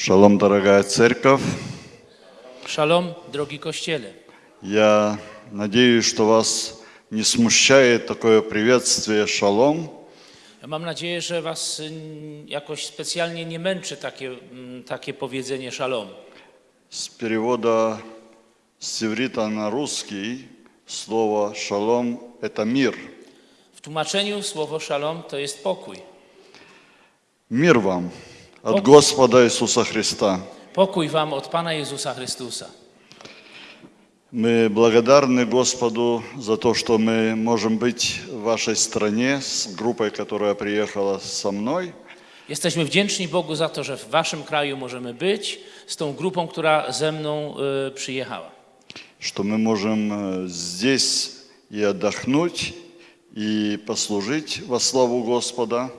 Шалом, дорогая церковь. Szalom, drogi Kościele. Я надеюсь, что вас не смущает такое приветствие «Шалом». Ja mam nadzieję, że Was y, jakoś specjalnie nie męczy takie, mm, takie powiedzenie szalom. С перевода с иврита на русский слово «шалом» – это мир. W tłumaczeniu słowo szalom to jest pokój. Мир вам от Ок. Господа Иисуса Христа. Pokój Wam od Pana Jezusa Chrystusa. Мы благодарны Господу за то, что мы можем быть в вашей стране с группой, которая приехала со мной. Jesteśmy wdzięczni Bogu za to, że w Waszym kraju możemy być z tą grupą, która ze mną y, przyjechała. что мы можем э, здесь и отдохнуть, и послужить во славу Господа.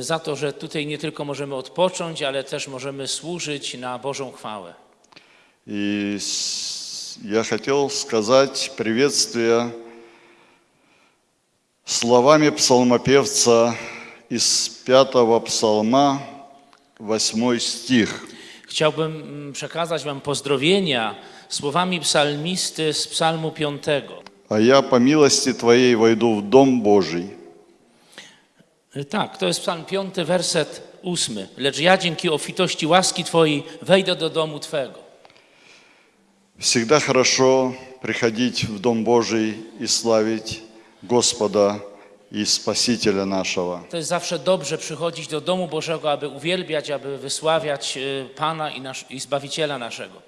Za to, że tutaj nie tylko możemy odpocząć, ale też możemy służyć na Bożą chwałę. И с- я хотел сказать приветствие словами псалмопевца из пятого псалма, восьмой стих. Chciałbym mm, przekazać Wam pozdrowienia słowami psalmisty z Psalmu 5. «А я по милости Твоей войду в Дом Божий». Y, Tak, to jest Psalm 5, werset 8. Lecz ja dzięki obfitości łaski Twojej wejdę do domu Twego. Всегда хорошо приходить в Дом Божий и славить Господа и Спасителя нашего. To jest zawsze dobrze przychodzić do domu Bożego, aby uwielbiać, aby wysławiać y, Pana i, nasz, i Zbawiciela naszego.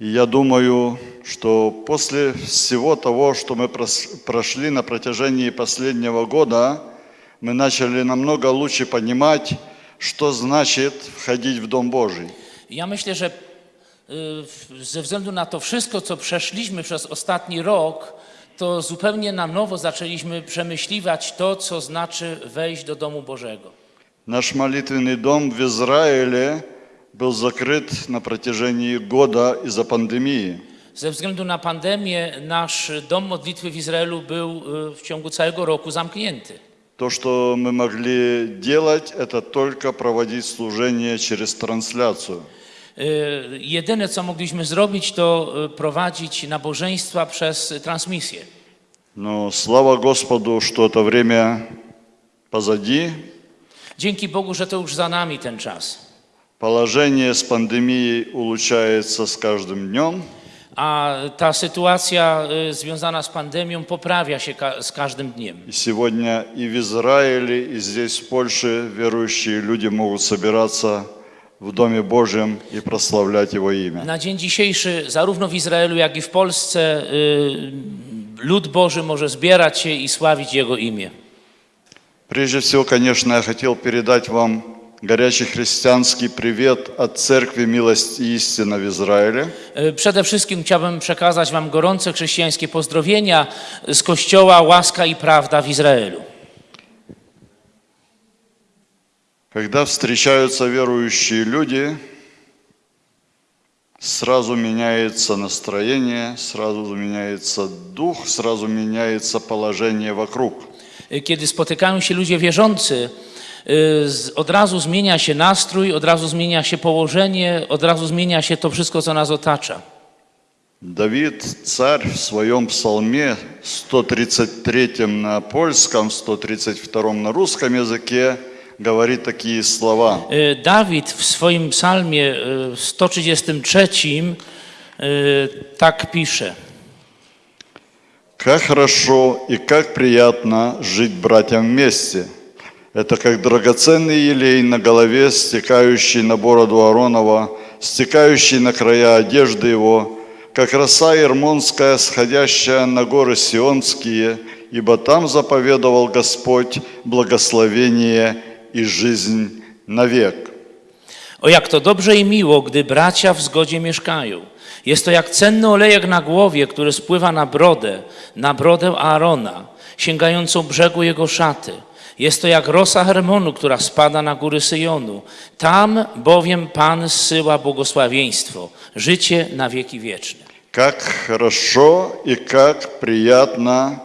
И я думаю, что после всего того, что мы прос- прошли на протяжении последнего года, мы начали намного лучше понимать, что значит входить в Дом Божий. Ja myślę, że y, w- ze względu na to wszystko, co przeszliśmy przez ostatni rok, to zupełnie na nowo zaczęliśmy przemyśliwać to, co znaczy wejść do domu Bożego. Наш молитвенный дом в Израиле был закрыт на протяжении года из-за пандемии. Ze względu na pandemię nasz dom modlitwy w Izraelu był y, w ciągu całego roku zamknięty. То, что мы могли делать, это только проводить служение через трансляцию. Y, Jedyne, co mogliśmy zrobić, to y, prowadzić nabożeństwa przez transmisję. Но слава Господу, что это время позади, Dzięki Bogu, że to już za nami ten czas. Положение с пандемией улучшается с каждым днем. A ta sytuacja y, związana z pandemią poprawia się ka- z każdym dniem. И сегодня и в Израиле, и здесь, в Польше, верующие люди могут собираться в Доме Божьем и прославлять Его имя. Na dzień dzisiejszy, zarówno w Izraelu, jak i w Polsce, y, lud Boży może zbierać się i sławić Jego imię. Прежде всего, конечно, я хотел передать вам горячий христианский привет от Церкви Милость и Истина в Израиле. Y, Przede wszystkim chciałbym przekazać Wam gorące chrześcijańskie pozdrowienia z Kościoła Łaska i Prawda w Izraelu. Когда встречаются верующие люди, сразу меняется настроение, сразу меняется дух, сразу меняется положение вокруг. Y, Kiedy spotykają się ludzie wierzący, y, z- od razu zmienia się nastrój, od razu zmienia się położenie, od razu zmienia się to wszystko, co nas otacza. Давид, царь, в своем псалме 133 на польском, 132 на русском языке говорит такие слова. Y, Dawid w swoim psalmie y, 133 y, tak pisze. Как хорошо и как приятно жить братьям вместе. Это как драгоценный елей на голове, стекающий на бороду Аронова, стекающий на края одежды его, как роса Ермонская, сходящая на горы Сионские, ибо там заповедовал Господь благословение и жизнь навек. O jak to dobrze i miło, gdy bracia w zgodzie mieszkają. Jest to jak cenny olejek na głowie, który spływa na brodę, na brodę Aarona, sięgającą brzegu jego szaty. Jest to jak rosa Hermonu, która spada na góry Syjonu. Tam bowiem Pan zsyła błogosławieństwo, życie na wieki wieczne. Как хорошо и как приятно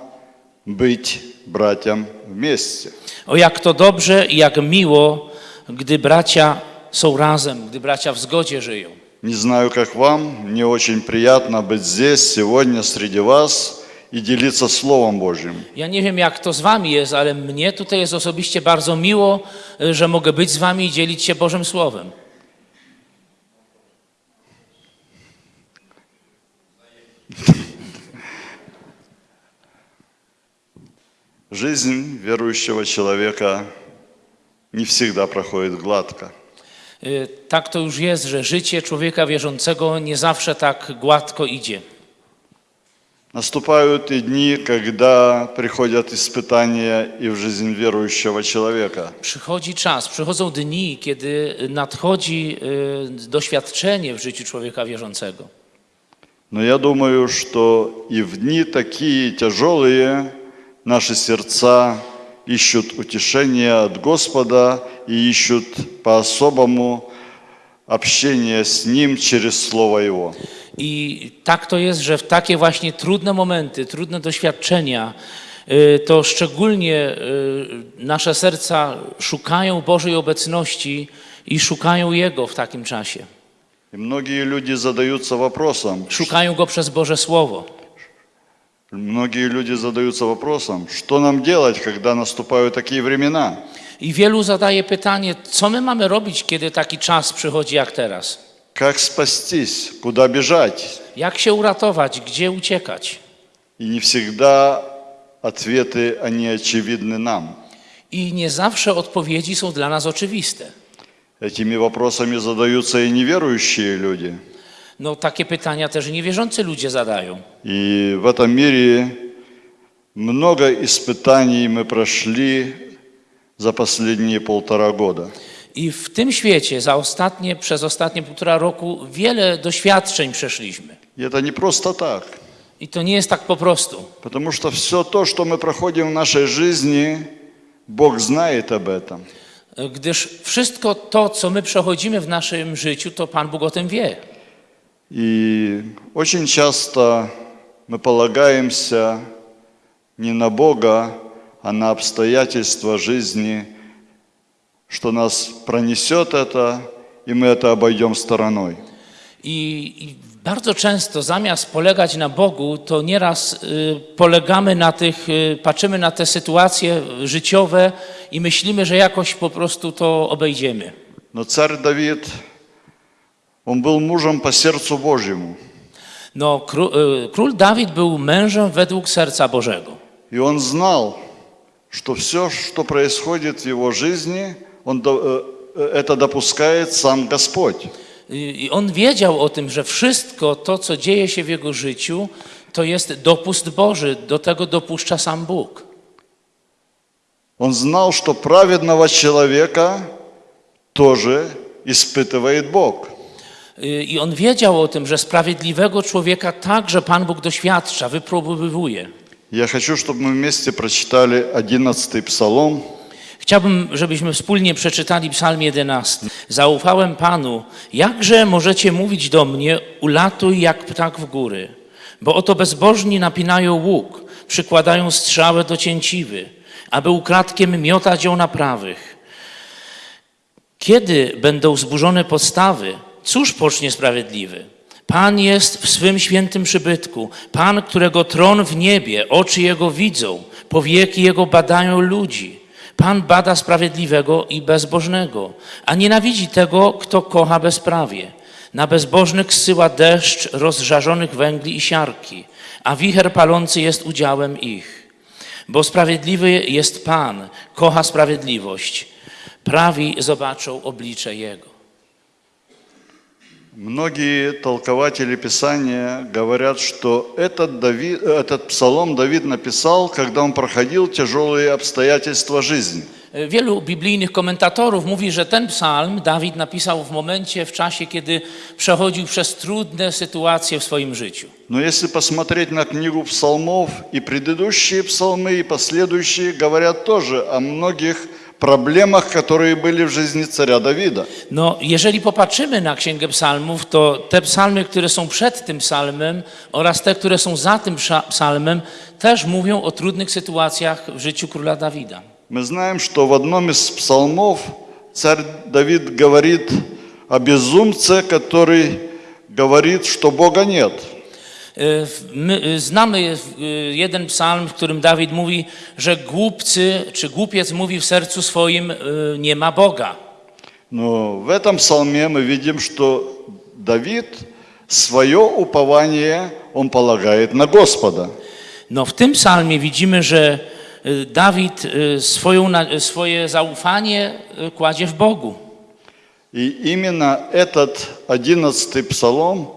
быть братьям вместе. O jak to dobrze i jak miło, gdy bracia są razem, gdy bracia w zgodzie żyją. Не знаю, как вам, мне очень приятно быть здесь сегодня среди вас и делиться Словом Божьим. Ja nie wiem, jak to z wami jest, ale mnie tutaj jest osobiście bardzo miło, y, że mogę być z wami i dzielić się Bożym Słowem. Жизнь верующего человека не всегда проходит гладко. Y, Tak to już jest, że życie człowieka wierzącego nie zawsze tak gładko idzie. Наступают и дни, когда приходят испытания и в жизнь верующего человека. Przychodzi czas, przychodzą dni, kiedy nadchodzi doświadczenie w życiu człowieka wierzącego. Но я думаю, что и в дни такие тяжелые наши сердца ищут утешения от Господа и ищут по-особому общение с Ним через Слово Его. I tak to jest, że w takie właśnie trudne momenty, trudne doświadczenia, y, to szczególnie y, nasze serca szukają Bożej obecności i szukają Jego w takim czasie. И многие люди задаются вопросом, Szukają Go przez Boże Słowo. многие люди задаются вопросом, что нам делать, когда наступают такие времена? I wielu zadaje pytanie, co my mamy robić, kiedy taki czas przychodzi jak teraz? Как спастись? Куда бежать? Jak się uratować? Gdzie uciekać? И не всегда ответы, они очевидны нам. I nie zawsze odpowiedzi są dla nas oczywiste. Этими вопросами задаются и неверующие люди. No, takie pytania też niewierzący ludzie zadają. И в этом мире много испытаний мы прошли за последние полтора года. I w tym świecie za ostatnie, przez ostatnie półtora roku wiele doświadczeń przeszliśmy. И это не просто так. I to nie jest tak po prostu. Потому что все то, что мы проходим в нашей жизни, Бог знает об этом. Gdyż wszystko to, co my przechodzimy w naszym życiu, to Pan Bóg o tym wie. И очень часто мы полагаемся не на Бога, а на обстоятельства жизни, что нас пронесет это, и мы это обойдем стороной. I, I bardzo często zamiast polegać na Bogu, to nieraz y, polegamy na tych, y, patrzymy na te sytuacje życiowe i myślimy, że jakoś po prostu to obejdziemy. Но царь Давид, он был мужем по сердцу Божьему. No, król, y, król Dawid był mężem według serca Bożego. И он знал, что все, что происходит в его жизни, он, до- э, э, это допускает сам Господь. I i on wiedział o tym, że wszystko to, co dzieje się w jego życiu, to jest dopust Boży. Do tego dopuszcza sam Bóg. Он знал, что праведного человека тоже испытывает Бог. Y, I on wiedział o tym, że sprawiedliwego człowieka także Pan Bóg doświadcza, wypróbowuje. Я хочу, чтобы мы вместе прочитали 11 псалом. Chciałbym, żebyśmy wspólnie przeczytali Psalm 11. Zaufałem Panu, jakże możecie mówić do mnie, ulatuj jak ptak w góry. Bo oto bezbożni napinają łuk, przykładają strzałę do cięciwy, aby ukradkiem miotać ją na prawych. Kiedy będą zburzone podstawy, cóż pocznie sprawiedliwy? Pan jest w swym świętym przybytku, Pan, którego tron w niebie, oczy Jego widzą, powieki Jego badają ludzi. Pan bada sprawiedliwego i bezbożnego, a nienawidzi tego, kto kocha bezprawie. Na bezbożnych zsyła deszcz rozżarzonych węgli i siarki, a wicher palący jest udziałem ich. Bo sprawiedliwy jest Pan, kocha sprawiedliwość. Prawi zobaczą oblicze Jego. Многие толкователи Писания говорят, что этот, Давид, этот псалом Давид написал, когда он проходил тяжелые обстоятельства жизни. Wielu biblijnych komentatorów mówi, że ten psalm Dawid napisał w momencie, w czasie, kiedy przechodził przez trudne sytuacje w swoim życiu. Но если посмотреть на книгу псалмов, и предыдущие псалмы, и последующие говорят тоже о многих проблемах, которые были в жизни царя Давида. No, jeżeli popatrzymy na Księgę Psalmów, to te psalmy, które są przed tym psalmem oraz te, które są za tym psa- psalmem, też mówią o trudnych sytuacjach w życiu króla Dawida. Мы знаем, что в одном из псалмов царь Давид говорит о безумце, который говорит, что Бога нет. Y, w- My y, znamy y, jeden psalm, w którym Dawid mówi, że głupcy czy głupiec mówi w sercu swoim, y, nie ma Boga. Но в этом псалме мы видим, что Давид свое упование он полагает на Господа. No w tym psalmie widzimy, że y, Dawid y, swoją, na- swoje zaufanie y, kładzie w Bogu. И именно этот одиннадцатый псалом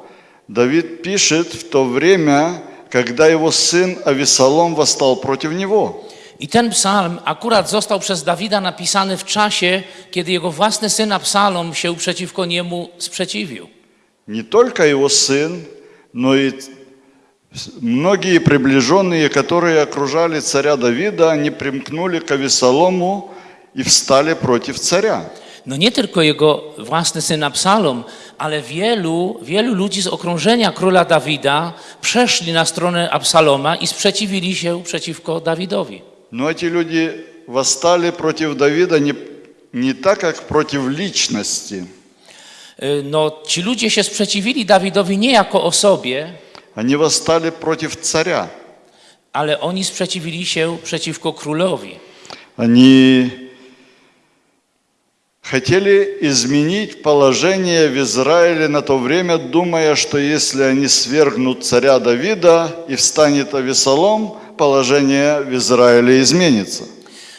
Давид пишет в то время, когда его сын Авесолом восстал против него. I ten psalm akurat został przez Dawida napisany w czasie, kiedy jego własny syn Absalom się przeciwko niemu sprzeciwił. Не только его сын, но и многие приближенные, которые окружали царя Давида, они примкнули к Авесолому и встали против царя. No nie tylko jego własny syn Absalom, ale wielu, wielu ludzi z okrążenia króla Dawida przeszli na stronę Absaloma i sprzeciwili się przeciwko Dawidowi. Но эти люди восстали против Давида не, не так, как против личности. Y, No, ci ludzie się sprzeciwili Dawidowi nie jako osobie, Они восстали против царя. ale oni sprzeciwili się przeciwko królowi. Они хотели изменить положение в Израиле на то время, думая, что если они свергнут царя Давида и встанет Авесолом, положение в Израиле изменится.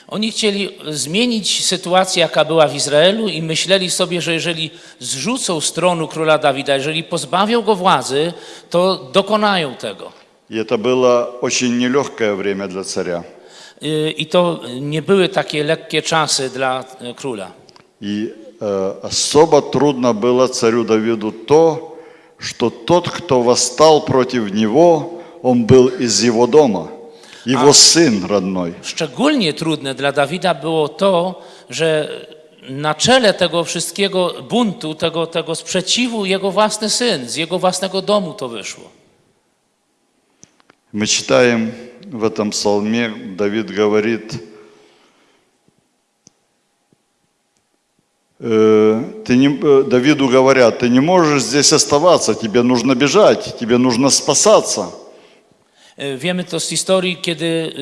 Oni chcieli zmienić sytuację, jaka była w Izraelu i myśleli sobie, że jeżeli zrzucą z tronu króla Dawida, jeżeli pozbawią go władzy, to dokonają tego. И это было очень нелегкое время для царя. Y, I to nie były takie lekkie czasy dla y, króla. И э, особо трудно было царю Давиду то, что тот, кто восстал против него, он был из его дома, его сын родной. Szczególnie trudne dla Dawida było to, że na czele tego wszystkiego buntu, tego, tego sprzeciwu jego własny syn, z jego własnego domu to wyszło. Мы читаем в этом псалме, Давид говорит, ты не, э, Давиду говорят, ты не можешь здесь оставаться, тебе нужно бежать, тебе нужно спасаться. Y, Wiemy to z historii, kiedy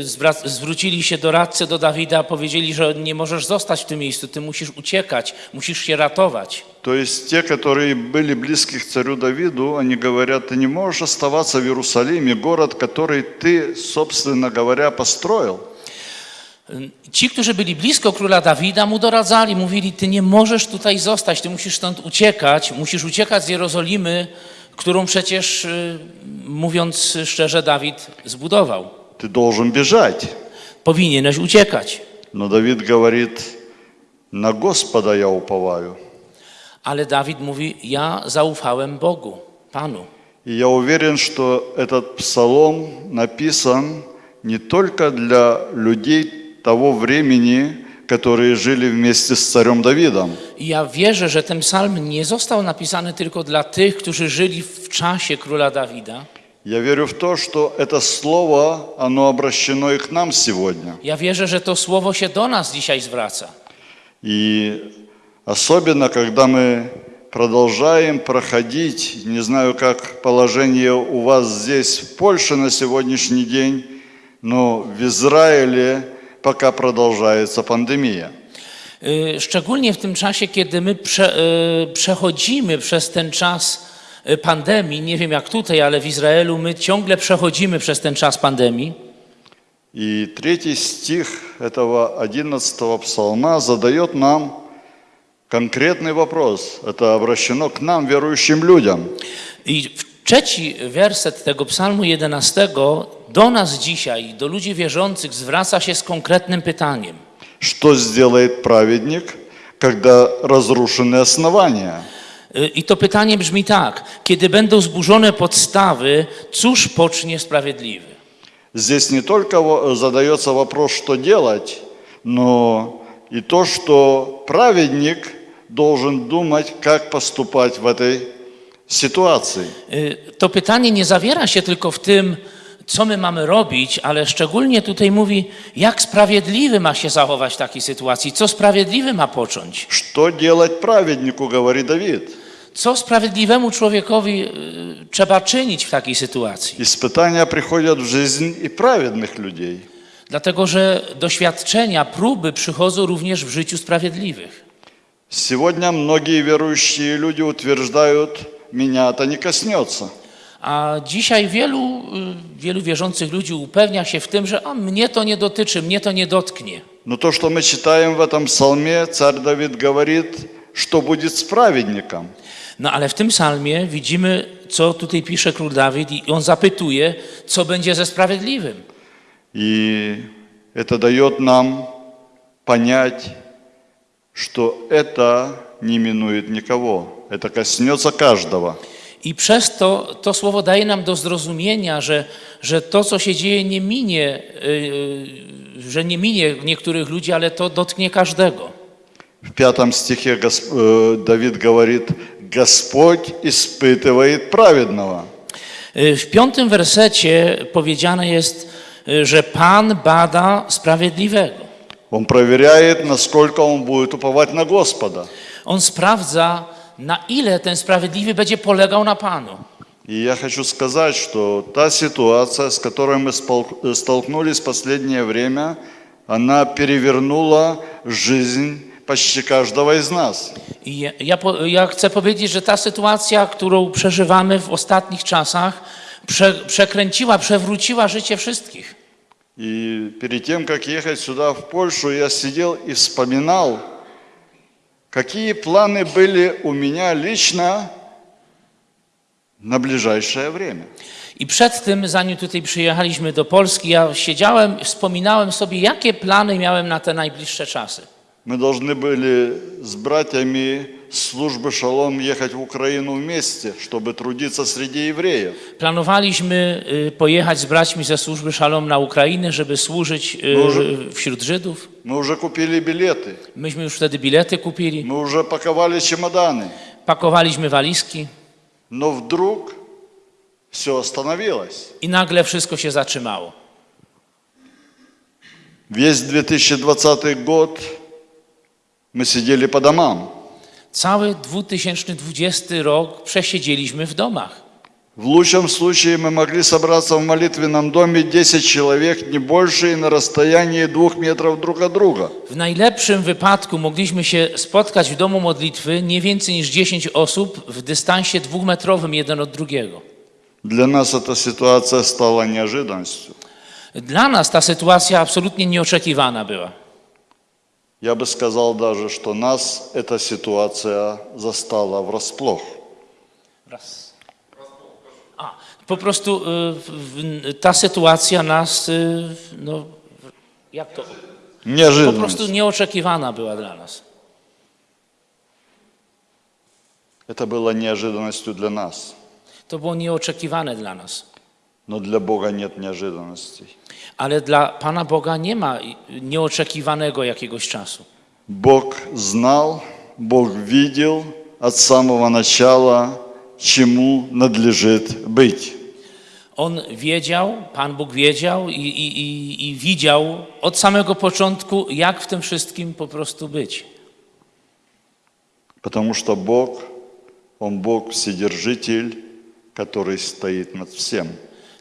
zwrócili się doradcy do Dawida, powiedzieli, że nie możesz zostać w tym miejscu, ty musisz uciekać, musisz się ratować. Есть те, которые были близки к царю Давиду, они говорят, ты не можешь оставаться в Иерусалиме, город, который ты, собственно говоря, построил. Y, Ci, którzy byli blisko króla Dawida, mu doradzali, mówili: Ty nie możesz tutaj zostać, ty musisz stąd uciekać, musisz uciekać z Jerozolimy, którą przecież, y, mówiąc szczerze, Dawid zbudował. Ты должен бежать. Powinieneś uciekać. Но Давид говорит, на Господа я уповаю. Ale Dawid mówi: Ja zaufałem Bogu, Panu. И я уверен, что этот псалом написан не только для людей того времени, которые жили вместе с царем Давидом, ja wierzę, że ten psalm nie został napisany tylko dla tych, którzy żyli w czasie króla Dawida. Я верю в то, что это слово, оно обращено и к нам сегодня. Ja wierzę, że to słowo się do nas dzisiaj zwraca. И особенно, когда мы продолжаем проходить, не знаю, как положение у вас здесь, в Польше на сегодняшний день, но в Израиле пока продолжается пандемия. Y, Szczególnie w tym czasie, kiedy my prze, y, przechodzimy przez ten czas y, pandemii, nie wiem jak tutaj, ale w Izraelu my ciągle przechodzimy przez ten czas pandemii. И третий стих этого одиннадцатого псалма задает нам конкретный вопрос. Это обращено к нам, верующим людям. I w- trzeci werset tego psalmu 11 do nas dzisiaj, do ludzi wierzących, zwraca się z konkretnym pytaniem. Что сделает праведник, когда разрушены основания? Y, I to pytanie brzmi tak: kiedy będą zburzone podstawy, cóż pocznie sprawiedliwy? Здесь не только во- задается вопрос, что делать, но и то, что праведник должен думать, как поступать в этой ситуации. Y, To pytanie nie zawiera się tylko w tym, co my mamy robić, ale szczególnie tutaj mówi, jak sprawiedliwy ma się zachować w takiej sytuacji, co sprawiedliwy ma począć. Что делать праведнику, говорит Давид. Co sprawiedliwemu człowiekowi y, trzeba czynić w takiej sytuacji? Испытания приходят в жизнь и праведных людей. Dlatego, że doświadczenia, próby przychodzą również w życiu sprawiedliwych. Сегодня многие верующие люди утверждают, меня это не коснется. A dzisiaj wielu, y, wielu wierzących ludzi upewnia się w tym, że a mnie to nie dotyczy, mnie to nie dotknie. Но то, что мы читаем в этом псалме, царь Давид говорит, что будет с праведником. No ale w tym psalmie widzimy, co tutaj pisze król Dawid i on zapytuje, co będzie ze sprawiedliwym. И это дает нам понять, что это не минует никого. Это коснется каждого. I przez to to słowo daje nam do zrozumienia, że, że to, co się dzieje, nie minie, yy, że nie minie niektórych ludzi, ale to dotknie każdego. В пятом стихе Гос- э, Давид говорит, Господь испытывает праведного. Yy, W piątym wersecie powiedziane jest, yy, że Pan bada sprawiedliwego. Он проверяет, насколько он будет уповать на Господа. On sprawdza, na ile ten sprawiedliwy będzie polegał na Panu. И я хочу сказать, что та ситуация, с которой мы спол- э, столкнулись в последнее время, она перевернула жизнь почти каждого из нас. I ja, ja, po- ja chcę powiedzieć, że ta sytuacja, którą przeżywamy w ostatnich czasach, prze, przekręciła, przewróciła życie wszystkich. И перед тем, как ехать сюда, в Польшу, я сидел и вспоминал, какие планы были у меня лично на ближайшее время. I przed tym, zanim tutaj przyjechaliśmy do Polski, ja siedziałem, wspominałem sobie, jakie plany miałem na te najbliższe czasy. Мы должны были с братьями службы «Шалом» ехать в Украину вместе, чтобы трудиться среди евреев. Planowaliśmy y, pojechać z braćmi ze służby Szalom na Ukrainę, żeby służyć y, Może- wśród Żydów. Мы уже купили билеты, Myśmy już wtedy bilety kupili, мы уже паковали чемоданы. pakowaliśmy walizki Но вдруг все остановилось. i nagle wszystko się zatrzymało. Весь 2020 год мы сидели по домам. Cały 2020 rok przesiedzieliśmy w domach. В лучшем случае мы могли собраться в молитвенном доме 10 человек, не больше, и на расстоянии двух метров друг от друга. W najlepszym wypadku mogliśmy się spotkać w domu modlitwy nie więcej niż 10 osób w dystansie dwumetrowym jeden od drugiego. Для нас эта ситуация стала неожиданностью. Dla nas ta sytuacja absolutnie nieoczekiwana była. Я бы сказал даже, что нас эта ситуация застала врасплох. Raz. A, po prostu y, ta sytuacja nas, y, no, jak to? Po Неожиданность. prostu nieoczekiwana była dla nas. Это было неожиданностью для нас. To było nieoczekiwane dla nas. Но для Бога нет неожиданностей. Ale dla Pana Boga nie ma nieoczekiwanego jakiegoś czasu. Бог знал, Бог видел от самого начала, чему надлежит быть. On wiedział, Pan Bóg wiedział i, i, i, i widział od samego początku, jak w tym wszystkim po prostu być. Потому что Бог, Он Бог Вседержитель, который стоит над всем.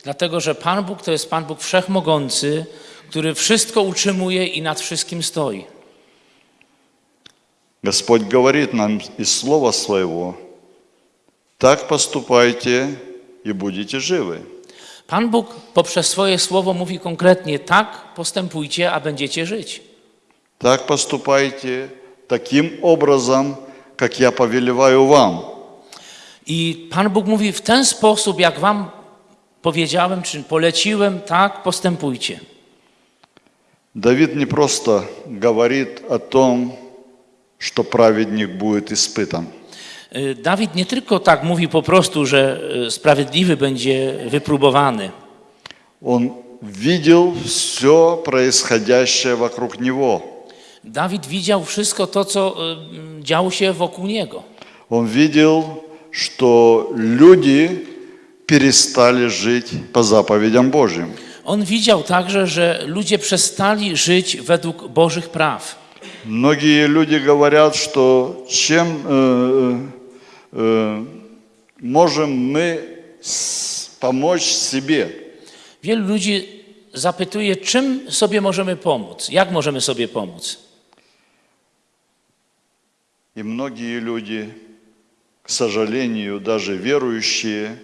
Dlatego, że Pan Bóg to jest Pan Bóg wszechmogący, który wszystko utrzymuje i nad wszystkim stoi. Господь говорит нам из Слова Своего, так поступайте и будете живы. Pan Bóg poprzez swoje słowo mówi konkretnie: tak postępujcie, a będziecie żyć. Так поступайте таким образом, как я повелеваю вам. I Pan Bóg mówi w ten sposób, jak wam powiedziałem, czy poleciłem, tak postępujcie. Давид не просто говорит о том, что праведник будет испытан. Y, Dawid nie tylko tak mówi po prostu, że y, sprawiedliwy będzie wypróbowany. Он видел все происходящее вокруг него. Dawid widział wszystko to, co y, działo się wokół niego. Он видел, что люди, перестали жить по заповедям Божьим. On widział także, że ludzie przestali żyć według Bożych praw. Многие люди говорят, что чем э, э, можем мы с- помочь себе. Wielu ludzi zapytuje, czym sobie możemy pomóc, jak możemy sobie pomóc. И многие люди, к сожалению, даже верующие,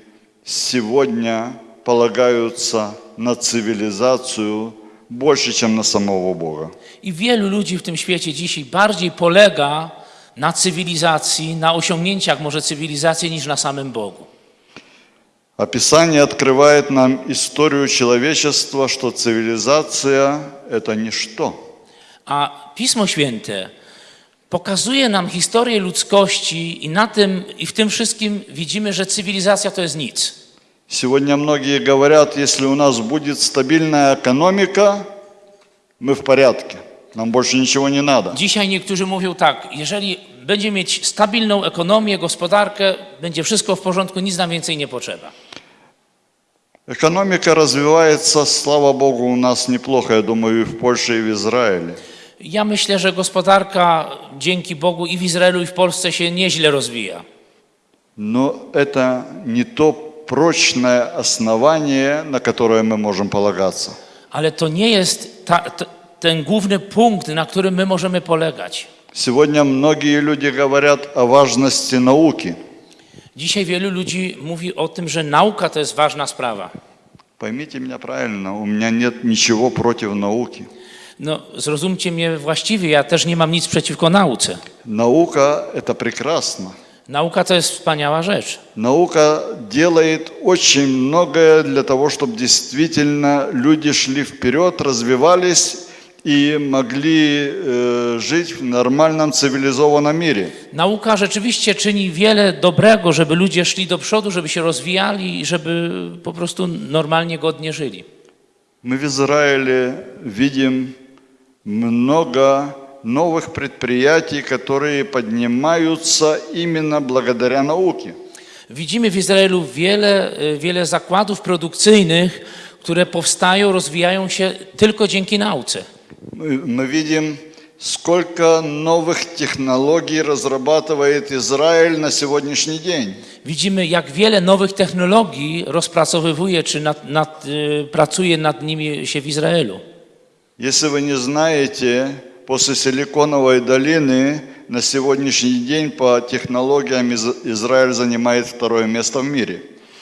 сегодня полагаются на цивилизацию больше, чем на самого Бога. I wielu ludzi w tym świecie dzisiaj bardziej polega na cywilizacji, na osiągnięciach może cywilizacji niż na samym Bogu. Описание открывает нам историю человечества, что цивилизация – это ничто. A Pismo Święte pokazuje nam historię ludzkości i na tym i w tym wszystkim widzimy, że cywilizacja to jest nic. Сегодня многие говорят, если у нас будет стабильная экономика, мы в порядке, нам больше ничего не надо. Dzisiaj niektórzy mówią tak, jeżeli będzie mieć stabilną ekonomię, gospodarkę, będzie wszystko w porządku, nic nam więcej nie potrzeba. Экономика развивается, слава Богу, у нас неплохо, я думаю, и в Польше, и в Израиле. Ja myślę, że gospodarka dzięki Bogu i w Izraelu, i w Polsce się nieźle rozwija. Но это не то прочное основание, на которое мы можем полагаться. Ale to nie jest ta, t- ten główny punkt, na którym my możemy polegać. Сегодня многие люди говорят о важности науки. Dzisiaj wielu ludzi mówi o tym, że nauka to jest ważna sprawa. Поймите меня правильно, у меня нет ничего против науки. No, zrozumcie mnie właściwie, ja też nie mam nic przeciwko nauce. Наука – это прекрасно. Nauka to jest wspaniała rzecz. Наука делает очень многое для того, чтобы действительно люди шли вперед, развивались и могли э, жить в нормальном цивилизованном мире. Nauka rzeczywiście czyni wiele dobrego, żeby ludzie szli do przodu, żeby się rozwijali i żeby po prostu normalnie, godnie żyli. Мы в Израиле видим много новых предприятий, которые поднимаются именно благодаря науке. Widzimy w Izraelu wiele, y, wiele zakładów produkcyjnych, które powstają, rozwijają się tylko dzięki nauce. Мы, мы видим, сколько новых технологий разрабатывает Израиль на сегодняшний день. Widzimy, jak wiele nowych technologii rozpracowywuje, czy nad, nad, y, pracuje nad nimi się w Izraelu. Если вы не знаете, после Силиконовой долины на сегодняшний день по технологиям Из- Израиль занимает второе место в мире.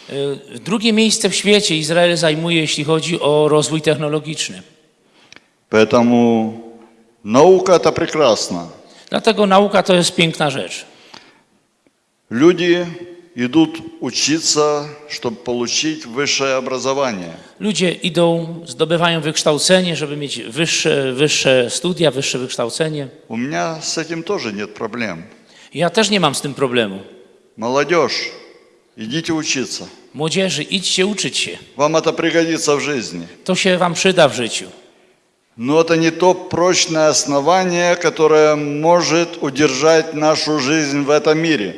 Y, Drugie miejsce w świecie Izrael zajmuje, jeśli chodzi o rozwój technologiczny. Поэтому наука – это прекрасно. Dlatego nauka to jest piękna rzecz. Люди идут учиться, чтобы получить высшее образование. Ludzie idą, zdobywają wykształcenie, żeby mieć wyższe, wyższe studia, wyższe wykształcenie. У меня с этим тоже нет проблем. Ja też nie mam z tym problemu. Молодежь, идите учиться. Młodzieży, idźcie uczyć się. Вам это пригодится в жизни. To się wam przyda w życiu. Но это не то прочное основание, которое может удержать нашу жизнь в этом мире.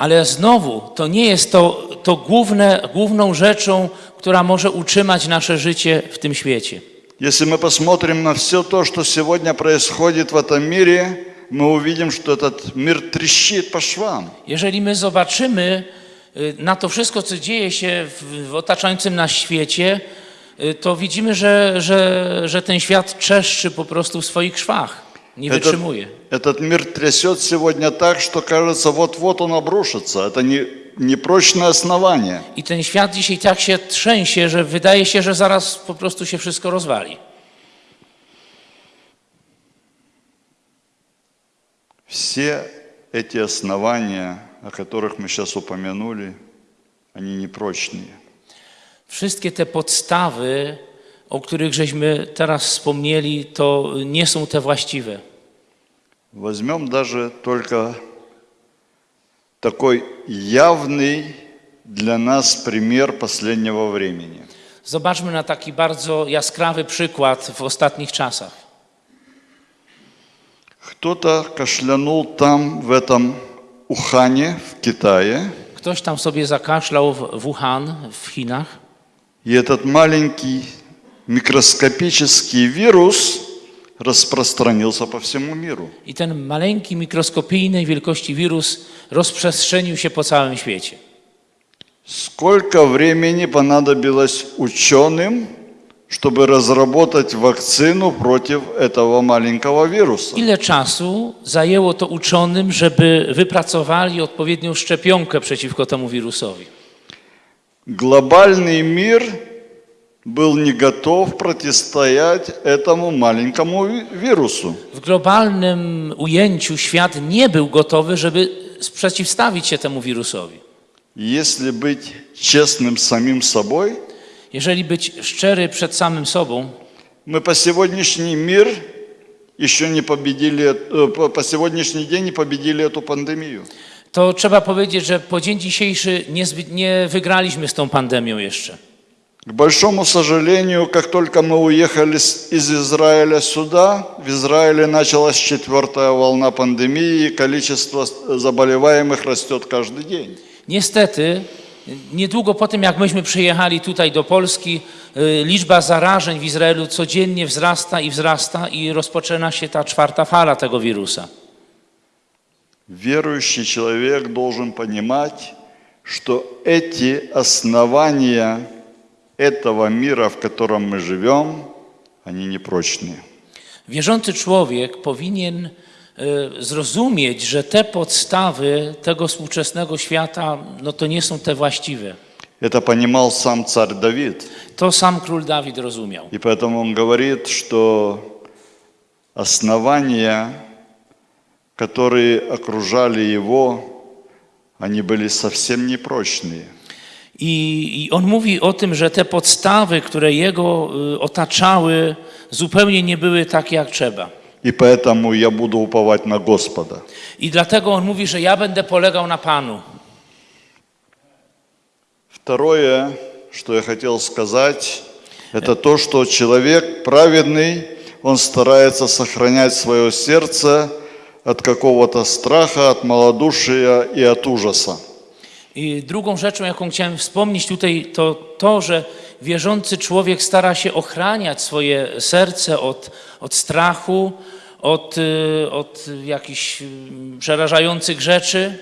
Ale znowu, to nie jest to, to główne, główną rzeczą, która może utrzymać nasze życie w tym świecie. Если мы посмотрим на все то, что сегодня происходит в этом мире, мы увидим, что этот мир трещит по швам. Jeżeli my zobaczymy y, na to wszystko, co dzieje się w, w otaczającym nas świecie, y, to widzimy, że, że, że ten świat czeszczy po prostu w swoich szwach. Nie Этот, wytrzymuje. этот мир трясет сегодня так, что кажется, вот-вот он обрушится. Это не, не прочное основание. I ten świat dzisiaj tak się trzęsie, że wydaje się, że zaraz po prostu się wszystko rozwali. Все эти основания, о которых мы сейчас упомянули, они непрочные. Wszystkie te podstawy, o których żeśmy teraz wspomnieli, to nie są te właściwe. Возьмем даже только такой явный для нас пример последнего времени. Zobaczmy na taki bardzo jaskrawy przykład w ostatnich czasach. Кто-то кашлянул там, в этом Ухане, в Китае, ktoś tam sobie zakaszlał w Wuhan w Chinach И этот маленький микроскопический вирус распространился по всему миру. i ten maleńki, mikroskopijnej wielkości wirus rozprzestrzenił się po całym świecie. Сколько времени понадобилось ученым, чтобы разработать вакцину против этого маленького вируса? Ile czasu zajęło to uczonym, żeby wypracowali odpowiednią szczepionkę przeciwko temu wirusowi? Глобальный мир был не готов противостоять этому маленькому ви- вирусу. W globalnym ujęciu świat nie był gotowy, żeby sprzeciwstawić się temu wirusowi. Если быть честным с самим собой, Jeżeli być szczery przed samym sobą, мы по сегодняшний мир еще не победили, э, по по сегодняшний день не победили эту пандемию. to trzeba powiedzieć, że po dzień dzisiejszy nie, zbyt- nie wygraliśmy z tą pandemią jeszcze. К большому сожалению, как только мы уехали из Израиля сюда, в Израиле началась четвертая волна пандемии, и количество заболеваемых растет каждый день. Niestety, niedługo po tym, jak myśmy przyjechali tutaj do Polski, liczba zarażeń w Izraelu codziennie wzrasta i wzrasta i rozpoczyna się ta czwarta fala tego wirusa. Верующий человек должен понимать, что эти основания этого мира, в котором мы живем, они непрочные. Wierzący człowiek powinien y, zrozumieć, że te podstawy tego współczesnego świata, no to nie są te właściwe. Это понимал сам царь Давид. To sam król Dawid rozumiał. И поэтому он говорит, что основания, которые окружали его, они были совсем непрочные. I, I on mówi o tym, że te podstawy, które jego y, otaczały, zupełnie nie były takie jak trzeba. И поэтому я буду уповать на Господа. I dlatego on mówi, że ja będę polegał na Panu. Второе, что я хотел сказать, это то, что человек праведный, он старается сохранять свое сердце от какого-то страха, от малодушия и от ужаса. I drugą rzeczą, jaką chciałem wspomnieć tutaj, to to, że wierzący człowiek stara się ochraniać swoje serce od, od strachu, od, y, od jakichś y, przerażających rzeczy.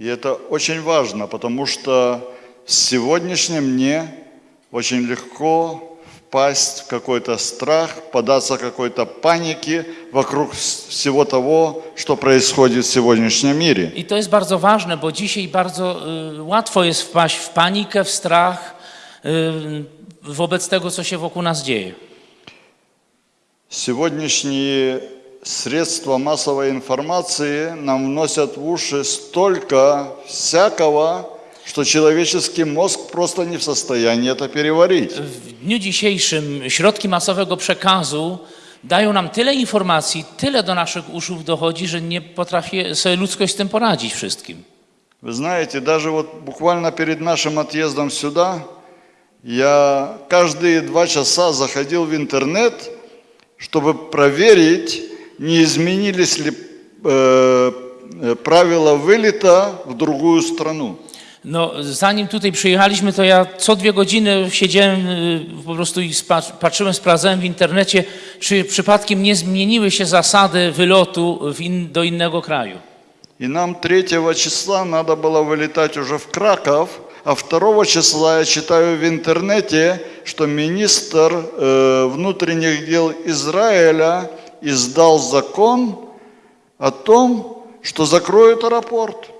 И это очень важно, потому что в сегодняшнем дне очень легко впасть в какой-то страх, податься какой-то панике вокруг вс- всего того, что происходит в сегодняшнем мире. To jest bardzo ważne, bo dzisiaj bardzo y, łatwo jest wpaść w panikę, w strach wobec tego, co się wokół nas dzieje. Сегодняшние средства массовой информации нам вносят в уши столько всякого, что человеческий мозг просто не в состоянии это переварить. W dniu dzisiejszym środki masowego przekazu dają nam tyle informacji, tyle do naszych uszów dochodzi, że nie potrafi sobie ludzkość z tym poradzić wszystkim. Вы знаете, даже вот буквально перед нашим отъездом сюда, я каждые два часа заходил в интернет, чтобы проверить, не изменились ли э, э, правила вылета в другую страну. No, zanim tutaj przyjechaliśmy, to ja co dwie godziny siedziałem y, po prostu i spa- patrzyłem, sprawdzałem w internecie, czy przypadkiem nie zmieniły się zasady wylotu w in, do innego kraju. И нам 3 числа надо было вылетать уже в Краков, а 2 числа я читаю в интернете, что министр э, внутренних дел Израиля издал закон о том, что закроют аэропорт.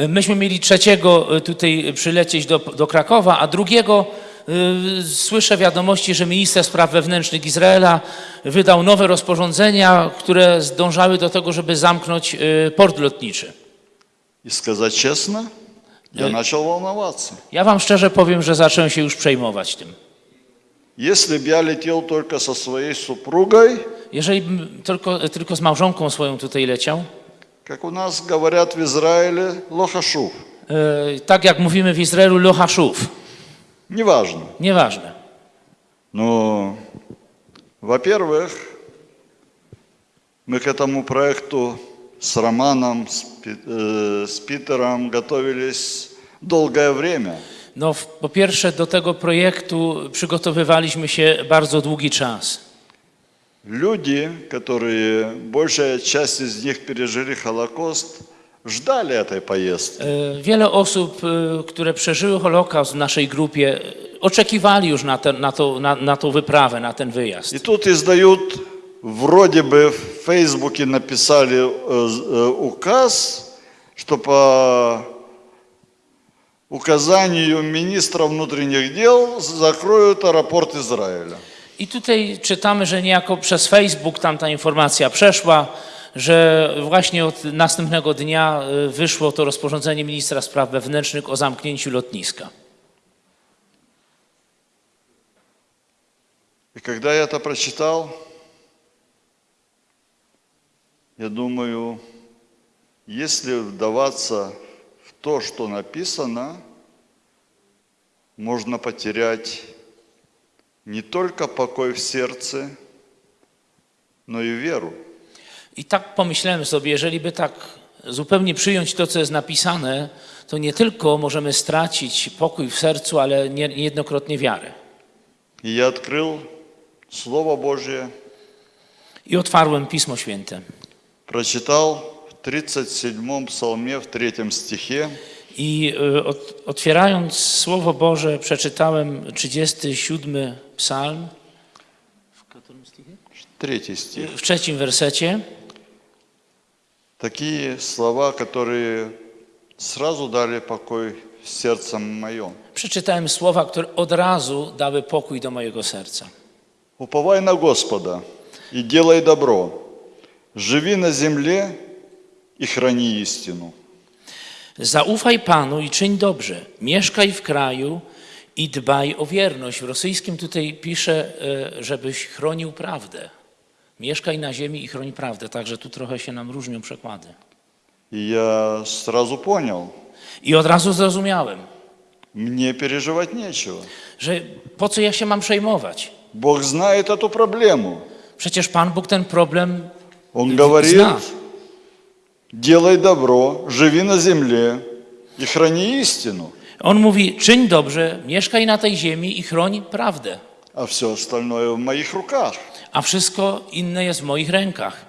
Y, Myśmy mieli trzeciego y, tutaj przylecieć do, do Krakowa, a drugiego y, słyszę wiadomości, że minister spraw wewnętrznych Izraela wydał nowe rozporządzenia, które zdążały do tego, żeby zamknąć y, port lotniczy. И сказать честно, я Э. начал волноваться. Ja wam szczerze powiem, że zacząłem się już przejmować tym. Если бы я летел только со своей супругой, Jeżeli bym tylko, tylko z małżonką swoją tutaj leciał, как у нас говорят в Израиле, лохашув. y, tak jak mówimy w Izraelu, lohaszów, Неважно. nieważne. Ну, во-первых, мы к этому проекту с Романом, с, Пи- э, с Питером готовились долгое время. No, w- po pierwsze, do tego projektu przygotowywaliśmy się bardzo długi czas. Люди, которые, большая часть из них пережили Холокост, ждали этой поездки. E, Wiele osób, e, które przeżyły Holokaust w naszej grupie, e, oczekiwali już na, te, na, to, na, na tą wyprawę, na ten wyjazd. И тут издают, вроде бы в Фейсбуке написали э, э, указ, что по указанию министра внутренних дел закроют аэропорт Израиля. I tutaj czytamy, że niejako przez Facebook tam ta informacja przeszła, że właśnie od następnego dnia e, wyszło to rozporządzenie ministra spraw wewnętrznych o zamknięciu lotniska. И когда я это прочитал, я думаю, если вдаваться в то, что написано, можно потерять не только покой в сердце, но и веру. I tak pomyślałem sobie, jeżeli by tak zupełnie przyjąć to, co jest napisane, to nie tylko możemy stracić pokój w sercu, ale nie- niejednokrotnie wiarę. И я открыл Слово Божье, I otwarłem Pismo Święte. прочитал в 37-м псалме, в третьем стихе, I y, ot- otwierając Słowo Boże, przeczytałem 37 psalm третий стих. w trzecim wersecie. Такие слова, которые сразу дали покой в сердце моем. Przeczytałem słowa, które od razu dały pokój do mojego serca. Уповай на Господа и делай добро, живи на земле и храни истину. Zaufaj Panu i czyń dobrze. Mieszkaj w kraju i dbaj o wierność. W rosyjskim tutaj pisze, e, żebyś chronił prawdę. Mieszkaj na ziemi i chroń prawdę. Także tu trochę się nam różnią przekłady. И я сразу понял, I od razu zrozumiałem, мне переживать нечего. że po co ja się mam przejmować? Бог знает эту проблему. Przecież Pan Bóg ten problem Он Зна. говорит, делай добро, живи на земле и храни истину, On mówi: czyń dobrze, mieszkaj na tej ziemi i chroń prawdę, а все остальное в моих руках. a wszystko inne jest w moich rękach.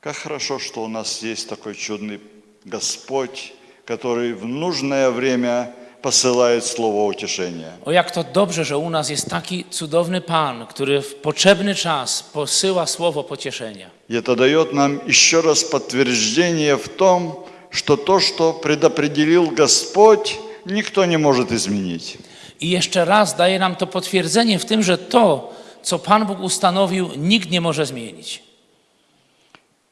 Как хорошо, что у нас есть такой чудный Господь, который в нужное время посылает слово утешения. O jak to dobrze, że u nas jest taki cudowny Pan, który w potrzebny czas posyła słowo pocieszenia. И это дает нам еще раз подтверждение в том, что то, что предопределил Господь, никто не может изменить. I jeszcze raz daje nam to potwierdzenie w tym, że to, co Pan Bóg ustanowił, nikt nie może zmienić.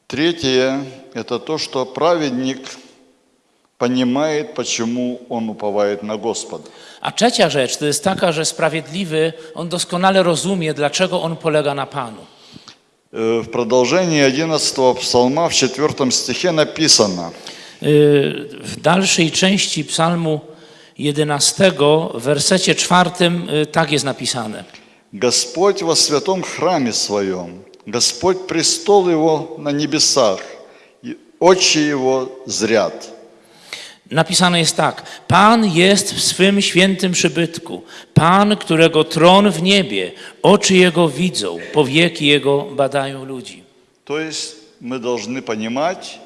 Третье – это то, что праведник понимает, почему он уповает на Господа. A trzecia rzecz to jest taka, że sprawiedliwy, on doskonale rozumie, dlaczego on polega na Panu. Э, В продолжении 11 псалма в 4 стихе написано Yy, W dalszej części psalmu 11, w wersecie czwartym yy, tak jest napisane. «Господь во святом храме своем, Господь престол Его на небесах, и очи Его зрят». Napisane jest tak: Pan jest w swym świętym przybytku, Pan, którego tron w niebie, oczy jego widzą, powieki jego badają ludzi. То есть мы должны понимать,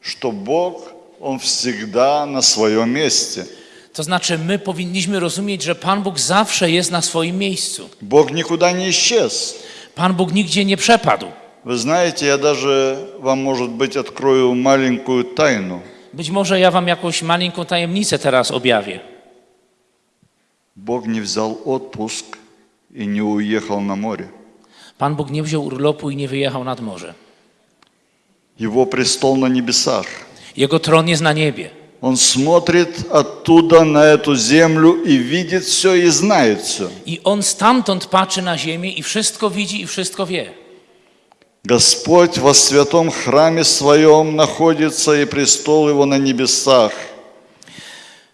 что Бог, Он всегда на своем месте. To znaczy, my powinniśmy rozumieć, że Pan Bóg zawsze jest na swoim miejscu. Бог никуда не исчез. Pan Bóg nigdzie nie przepadł. Вы знаете, я даже вам, может быть, открою маленькую тайну. Być może ja wam jakąś maleńką tajemnicę teraz objawię. Бог не взял отпуск и не уехал на море. Pan Bóg nie wziął urlopu i nie wyjechał nad morze. Его престол на небесах. Jego tron jest na niebie. Он смотрит оттуда на эту землю и видит все и знает все. I on stamtąd patrzy na ziemię i wszystko widzi i wszystko wie. Господь во святом храме своем находится, и престол его на небесах.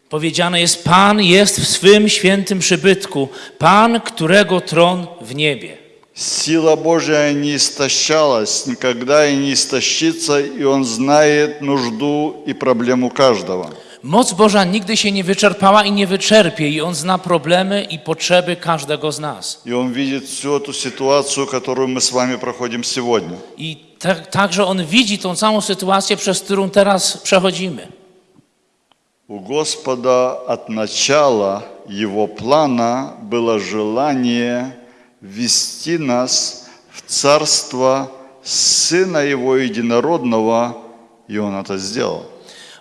Powiedziane jest: Pan jest w swym świętym przybytku, Pan, którego tron w niebie. Сила Божья не истощалась, никогда и не истощится, и Он знает нужду и проблему каждого. Moc Boża nigdy się nie wyczerpała i nie wyczerpie, i On zna problemy i potrzeby każdego z nas. И Он видит всю эту ситуацию, которую мы с вами проходим сегодня. I tak, także On widzi tą całą sytuację, przez którą teraz przechodzimy. У Господа от начала Его плана было желание ввести нас в Царство Сына Его Единородного, и Он это сделал.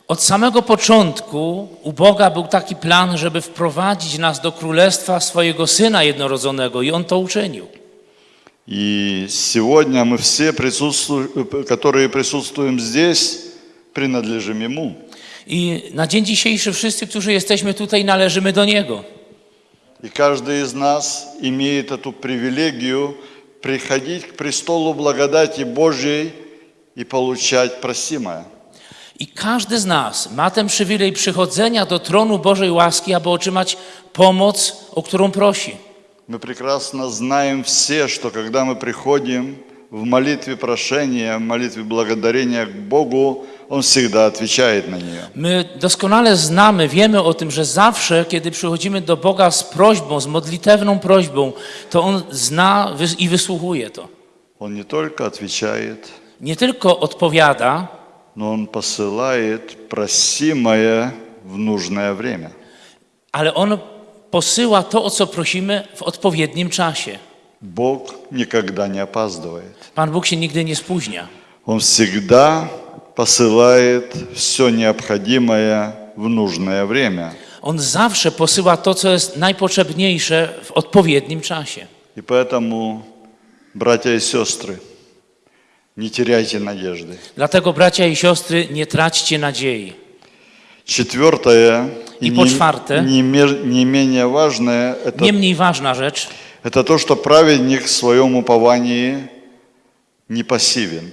Od samego początku u Boga był taki plan, żeby wprowadzić nas do królestwa swojego Syna jednorodzonego, i On to uczynił. И сегодня мы все, присутству- которые присутствуем здесь, принадлежим Ему. I na dzień dzisiejszy wszyscy, którzy jesteśmy tutaj, należymy do Niego. И каждый из нас имеет эту привилегию приходить к престолу благодати Божьей и получать просимое. I każdy z nas ma ten przywilej przychodzenia do tronu Bożej łaski, aby otrzymać pomoc, o którą prosi. Мы прекрасно знаем все, что когда мы приходим в молитве прошения, в молитве благодарения к Богу, Он всегда отвечает на нее. My doskonale znamy, wiemy o tym, że zawsze, kiedy przychodzimy do Boga z prośbą, z modlitewną prośbą, to On zna wys- i wysłuchuje to. Он не только отвечает, Nie tylko odpowiada, но Он посылает просимое в нужное время. ale On posyła to, o co prosimy w odpowiednim czasie. Бог никогда не опаздывает. Pan Bóg się nigdy nie spóźnia. Он всегда посылает все необходимое в нужное время. On zawsze posyła to, co jest najpotrzebniejsze w odpowiednim czasie. И поэтому, братья и сестры, не теряйте надежды. Dlatego, bracia i siostry, nie traćcie nadziei. Четвертое, И не, по czwarte. не мер- не менее важное, это, Nie mniej ważna rzecz, это то, что праведник в своем уповании не пассивен.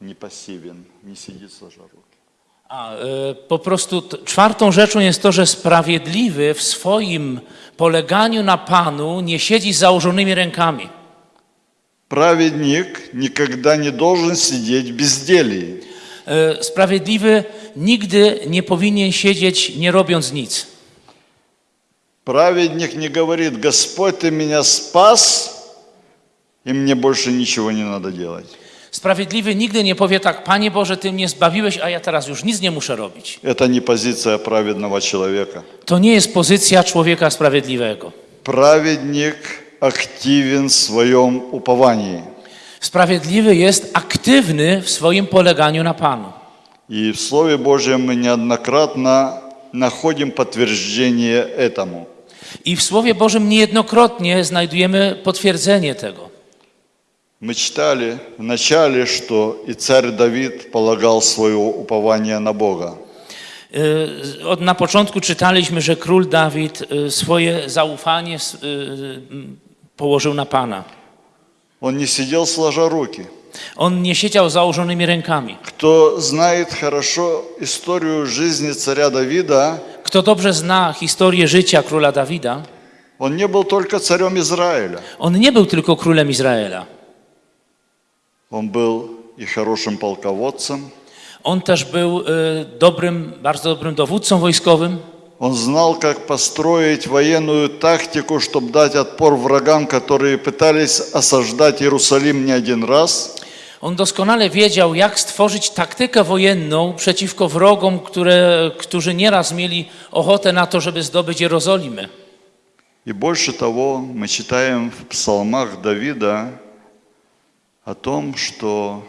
Не пассивен, не сидит сложа руки. A, e, po prostu t- czwartą rzeczą jest to, że sprawiedliwy w swoim poleganiu na Panu nie siedzi z założonymi rękami. Праведник никогда не должен сидеть в безделье. E, Sprawiedliwy nigdy nie powinien siedzieć nie robiąc nic. Праведник не говорит, Господь, ты меня спас, и мне больше ничего не надо делать. Sprawiedliwy nigdy nie powie tak, Panie Boże, Ty mnie zbawiłeś, a ja teraz już nic nie muszę robić. Это не позиция праведного человека. To nie jest pozycja człowieka sprawiedliwego. Праведник активен в своем уповании. Sprawiedliwy jest aktywny w swoim poleganiu na Panu. И в Слове Божьем мы неоднократно находим подтверждение этому. I w Słowie Bożym niejednokrotnie znajdujemy potwierdzenie tego. Мы читали в начале, что и царь Давид полагал свое упование на Бога. Y, Od, na początku czytaliśmy, że król Dawid y, swoje zaufanie s- y, y, położył na Pana. Он не сидел сложа руки. On nie siedział z założonymi rękami. Кто знает хорошо историю жизни царя Давида, Kto dobrze zna historię życia króla Dawida, он не был только царем Израиля. on nie był tylko królem Izraela. Он был и хорошим полководцем. On też był y, dobrym, bardzo dobrym dowódcą wojskowym. Он знал, как построить военную тактику, чтобы дать отпор врагам, которые пытались осаждать Иерусалим не один раз. On doskonale wiedział, jak stworzyć taktykę wojenną przeciwko wrogom, które, którzy nieraz mieli ochotę na to, żeby zdobyć Jerozolimę. И больше того, мы читаем в псалмах Давида о том, что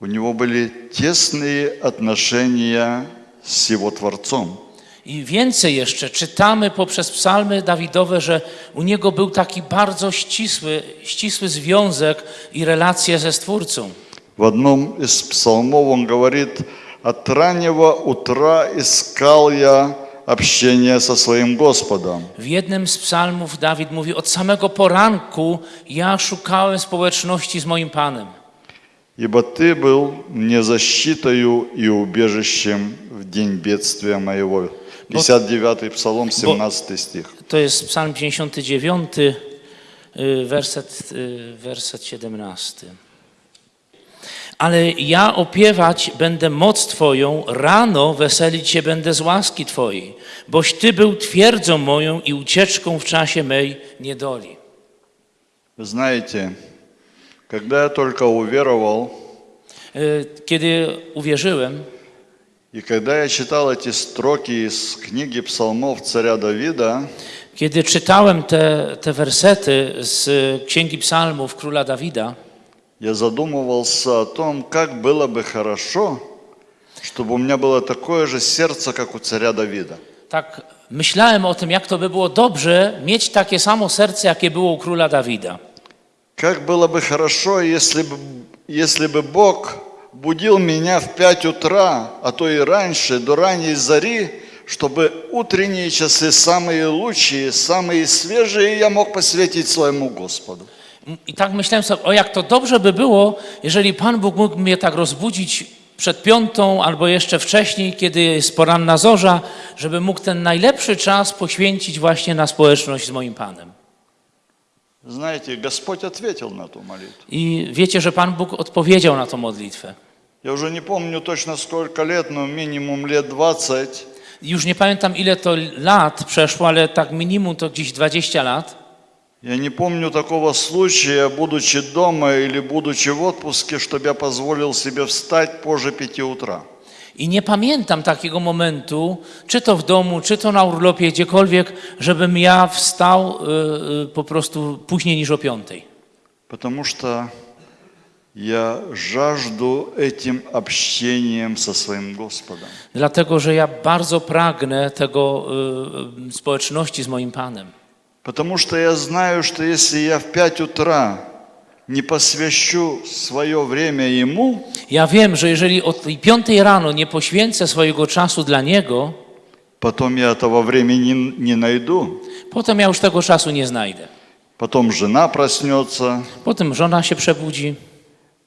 у него были тесные отношения с его Творцом. I więcej jeszcze czytamy poprzez psalmy Dawidowe, że u niego był taki bardzo ścisły, ścisły związek i relacje ze Stwórcą. В одном из псалмов он говорит, «От раннего утра искал я общение со своим Господом». W jednym z psalmów Dawid mówi: Od samego poranku ja szukałem społeczności z moim Panem. «Ибо Ты был мне защитою и убежищем в день бедствия моего». 59 Псалом, 17 стих. To jest psalm 59, y, werset, y, werset 17. Ale ja opiewać będę moc Twoją, rano weselić się będę z łaski Twojej, boś Ty był twierdzą moją i ucieczką w czasie mej niedoli. Вы знаете, когда я только уверовал, Y, Kiedy uwierzyłem и когда я читал эти строки из книги псалмов царя Давида, Kiedy czytałem te, te wersety z Księgi Psalmów króla Dawida, я задумывался о том, как было бы хорошо, чтобы у меня было такое же сердце, как у царя Давида. tak myślałem o tym, jak to by było dobrze mieć takie samo serce, jakie było u króla Dawida. Как было бы хорошо, если бы, если бы Бог будил меня в пять утра, а то и раньше, до ранней зари, чтобы утренние часы самые лучшие, самые свежие я мог посвятить своему Господу. I tak myślałem sobie, o jak to dobrze by było, jeżeli Pan Bóg mógł mnie tak rozbudzić przed piątą albo jeszcze wcześniej, kiedy jest poranna zorza, żeby mógł ten najlepszy czas poświęcić właśnie na społeczność z moim Panem. Знаете, Господь ответил на ту молитву. I wiecie, że Pan Bóg odpowiedział na tą modlitwę. Я уже не помню точно сколько лет, но минимум лет 20. Już nie pamiętam ile to lat przeszło, ale tak minimum to gdzieś 20 lat. Я не помню такого случая, будучи дома или будучи в отпуске, чтобы я позволил себе встать позже пяти утра. I nie pamiętam takiego momentu, czy to w domu, czy to na urlopie, gdziekolwiek, żebym ja wstał y, y, po prostu później niż o piątej. Потому что я жажду этим общением со своим Господом. Dlatego, że ja bardzo pragnę tego y, y, społeczności z moim Panem. Потому что я знаю, что если я в пять утра не посвящу свое время Ему, Ja wiem, że jeżeli o tej piątej rano nie poświęcę swojego czasu dla Niego, потом я этого времени не найду. potem ja już tego czasu nie znajdę. Потом жена проснется, Potem żona się przebudzi,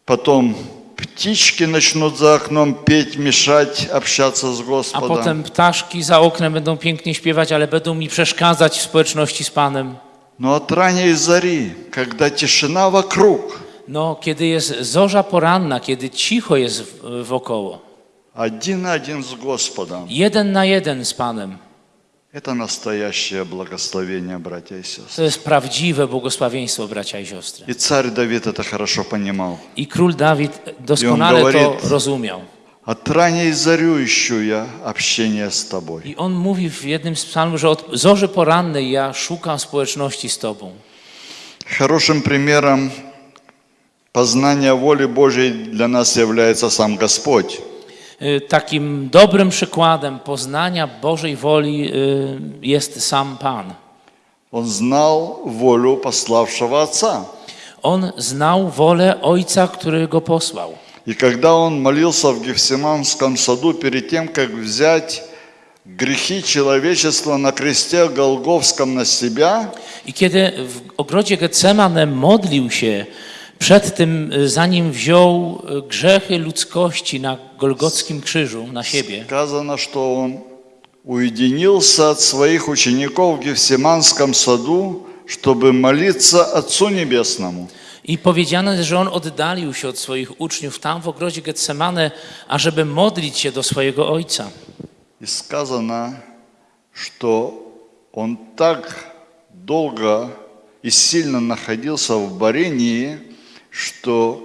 потом птички начнут за окном петь, мешать общаться с a Господом. potem ptaszki za oknem będą pięknie śpiewać, ale będą mi przeszkadzać w społeczności z Panem. Но от ранней зари, когда тишина вокруг, No, kiedy jest zorza poranna, kiedy cicho jest w- wokoło, один на один с Господом, jeden na jeden z Panem, это настоящее благословение, братья и сестры. to jest prawdziwe błogosławieństwo, bracia i siostry. И царь Давид это хорошо понимал. I król Dawid doskonale to говорит, rozumiał. От ранней зарю ищу я общение с тобой. I on mówi w jednym z psalmów, że od zorzy porannej ja szukam społeczności z Tobą. Хорошим примером познания воли Божьей для нас является сам Господь. Y, Takim dobrym przykładem poznania Bożej woli y, jest sam Pan. Он знал волю пославшего Отца. On znał wolę Ojca, który go posłał. И когда он молился в Гефсиманском саду перед тем, как взять грехи человечества на кресте Голговском на себя, I kiedy w ogrodzie Getsemane modlił się przed tym, y, zanim wziął y, grzechy ludzkości na Golgockim krzyżu na siebie, сказано, что он уединился от своих учеников в Гефсиманском саду, чтобы молиться Отцу Небесному. i powiedziano, jest, że on oddalił się od swoich uczniów tam w ogrodzie Getsemane, ażeby modlić się do swojego Ojca. И сказано, что он так долго и сильно находился в борении, что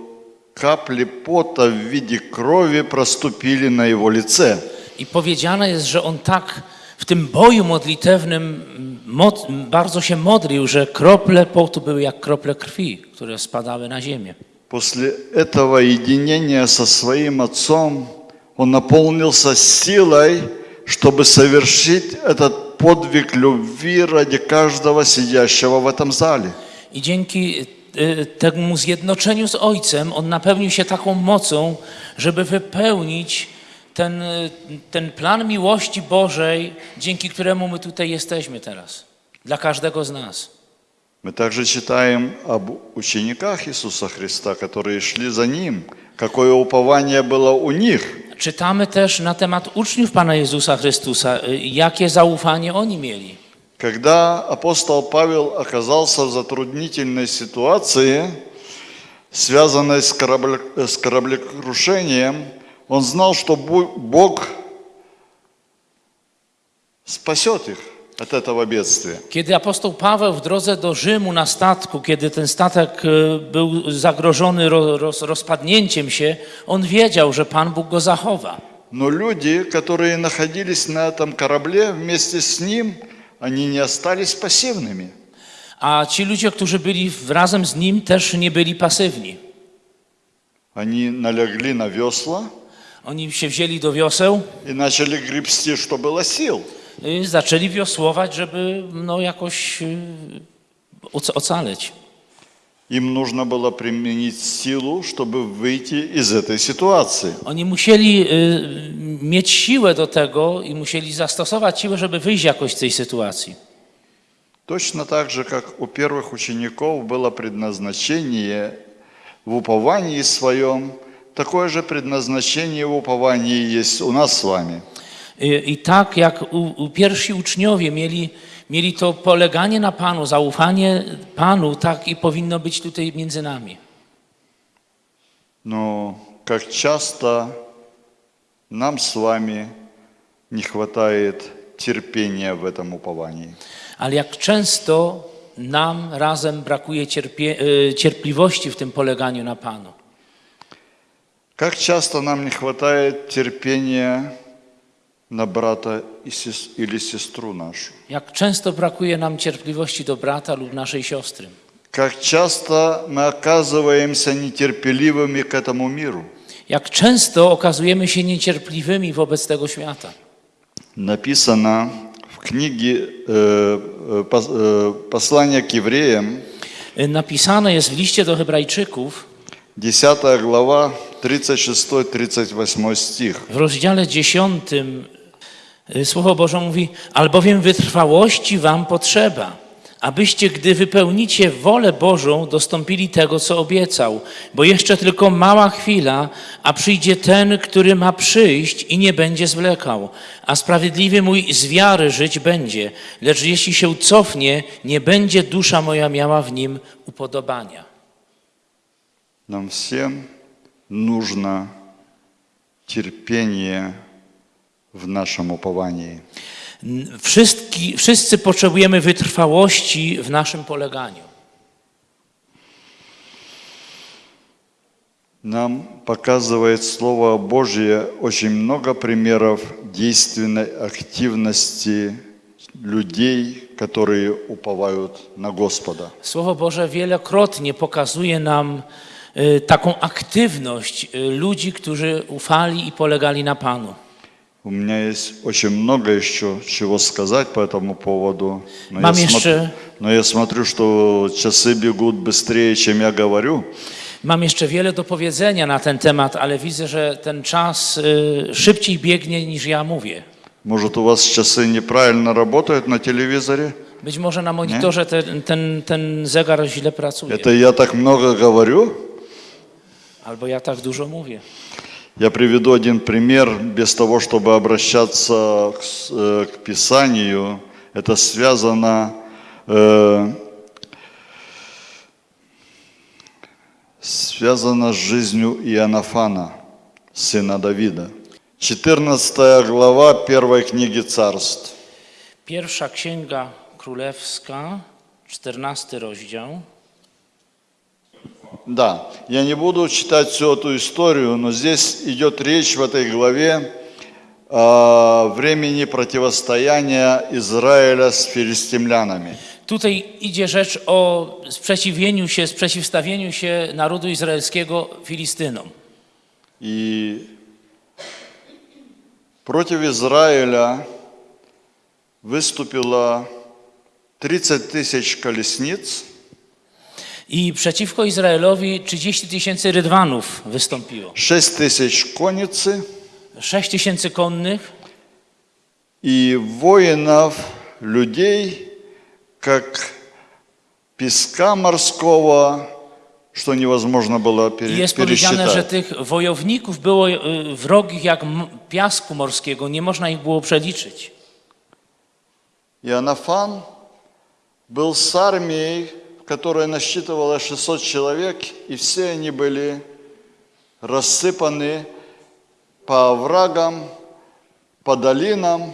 капли пота в виде крови проступили на его лице. I powiedziane jest, że on tak w tym boju modlitewnym mm, mod, bardzo się modlił, że krople potu były jak krople krwi, które spadały na ziemię. После этого единения со своим отцом он наполнился силой, чтобы совершить этот подвиг любви ради каждого сидящего в этом зале. I dzięki y, temu zjednoczeniu z Ojcem on napełnił się taką mocą, żeby wypełnić ten, y, ten plan miłości Bożej, dzięki któremu my tutaj jesteśmy teraz. Dla każdego z nas. Мы также читаем об учениках Иисуса Христа, которые шли за Ним. Какое упование было у них. Czytamy też na temat uczniów Pana Jezusa Chrystusa, y, jakie zaufanie oni mieli. Когда апостол Павел оказался в затруднительной ситуации, связанной с, корабле- с кораблекрушением, он знал, что Бог спасет их от этого бедствия. Kiedy apostoł Paweł w drodze do Rzymu na statku, kiedy ten statek e, był zagrożony ro, roz, rozpadnięciem się, on wiedział, że Pan Bóg go zachowa. Но люди, которые находились на этом корабле вместе с ним, они не остались пассивными. A ci ludzie, którzy byli w- razem z nim, też nie byli pasywni. Они налегли на весла Oni się wzięli do wioseł и начали гребсти, что было сил. i zaczęli wiosłować, żeby no, jakoś y, oc- ocaleć. Им нужно было применить силу, чтобы выйти из этой ситуации. Oni musieli y, mieć siłę do tego i musieli zastosować siłę, żeby wyjść jakoś z tej sytuacji. Точно так же, как у первых учеников было предназначение в уповании своем, такое же предназначение в уповании есть у нас с вами. I, I tak jak u, u pierwsi uczniowie mieli, mieli to poleganie na Panu, zaufanie Panu, tak i powinno być tutaj między nami. Но как часто нам с вами не хватает терпения в этом уповании. Ale jak często nam razem brakuje cierpie, y, cierpliwości w tym poleganiu na Panu. Как часто нам не хватает терпения на брата и сес- или сестру нашу. Jak często brakuje nam cierpliwości do brata lub naszej siostry. Как часто мы оказываемся нетерпеливыми к этому миру. Jak często okazujemy się niecierpliwymi wobec tego świata. Написано в книге э, э, пос- э, послания к евреям, Y, Napisane jest w liście do Hebrajczyków 10 глава, 36-38 stich. W rozdziale 10 y, Słowo Boże mówi, albowiem wytrwałości wam potrzeba, abyście, gdy wypełnicie wolę Bożą, dostąpili tego, co obiecał. Bo jeszcze tylko mała chwila, a przyjdzie ten, który ma przyjść i nie będzie zwlekał. A sprawiedliwy mój z wiary żyć będzie, lecz jeśli się cofnie, nie będzie dusza moja miała w nim upodobania. Nam wszystkim нужно терпение в нашем уповании. Wszystki, wszyscy potrzebujemy wytrwałości w naszym poleganiu. Нам показывает Слово Божье очень много примеров действенной активности людей, которые уповают на Господа. Słowo Boże wielokrotnie pokazuje nam y, taką aktywność y, ludzi, którzy ufali i polegali na Panu. У меня есть очень много еще чего сказать по этому поводу. Но, Мам, я, еще- но я смотрю, что часы бегут быстрее, чем я говорю. Mam jeszcze wiele do powiedzenia na ten temat, ale widzę, że ten czas y, szybciej biegnie niż ja mówię. Может, у вас часы неправильно работают на телевизоре? Być może na monitorze ten, ten, ten zegar źle pracuje, Это я так много говорю? Albo ja tak dużo mówię. Я приведу один пример, без того, чтобы обращаться к, э, к Писанию. Это связано, э, связано с жизнью Иоаннафана, сына Давида. 14 глава первой книги царств. Pierwsza Księga Królewska, 14 rozdział. Да, я не буду читать всю эту историю, но здесь идет речь в этой главе о времени противостояния Израиля с филистимлянами. Tutaj idzie rzecz o sprzeciwieniu się, sprzeciwstawieniu się narodu izraelskiego Filistynom. И против Израиля выступило 30 тысяч колесниц I przeciwko Izraelowi 30 tysięcy rydwanów wystąpiło. 6 тысяч конницы 6 tysięcy konnych и воинов, людей, как песка морского, что невозможно было I пере- jest powiedziane, że пересчитать. tych wojowników było y, wrogich jak m- piasku morskiego, nie można ich było przeliczyć. Иоаннафан был с армией, которая насчитывала 600 человек, и все они были рассыпаны по оврагам, по долинам,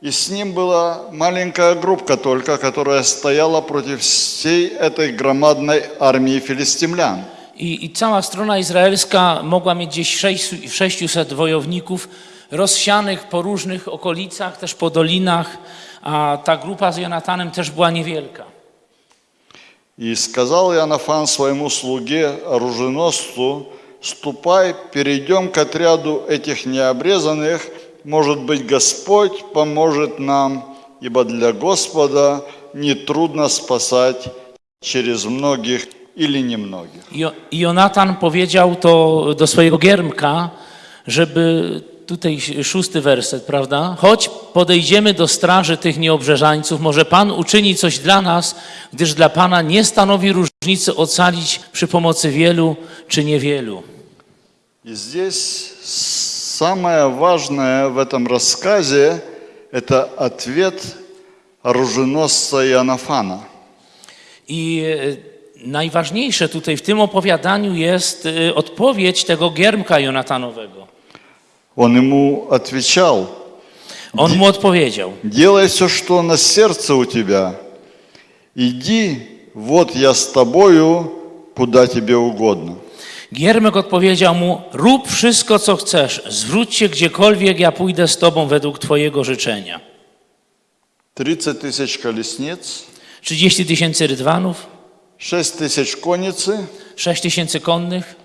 и с ним была маленькая группка только, которая стояла против всей этой громадной армии филистимлян. I, I cała strona izraelska mogła mieć gdzieś sześć- 600 wojowników rozsianych po różnych okolicach, też po dolinach, a ta grupa z Jonatanem też była niewielka. И сказал Иоаннафан своему слуге, оруженосцу, ступай, перейдем к отряду этих необрезанных, может быть, Господь поможет нам, ибо для Господа нетрудно спасать через многих или I Jonatan powiedział to do swojego giermka, żeby tutaj szósty werset, prawda? Chodź, podejdziemy do straży tych nieobrzeżańców, może Pan uczyni coś dla nas, gdyż dla Pana nie stanowi różnicy ocalić przy pomocy wielu czy niewielu. И здесь самое важное в этом рассказе – это ответ оруженосца Иоаннафана. I e, najważniejsze tutaj w tym opowiadaniu jest e, odpowiedź tego giermka Jonatanowego. Он ему отвечал – On mu odpowiedział. Делай все, что на сердце у тебя. Иди, вот я с тобою, куда тебе угодно. Giermek odpowiedział mu: Rób wszystko, co chcesz, zwróć się gdziekolwiek, ja pójdę z tobą według twojego życzenia. 30 тысяч колесниц, 30 tysięcy rydwanów, 6 тысяч конницы 6 tysięcy konnych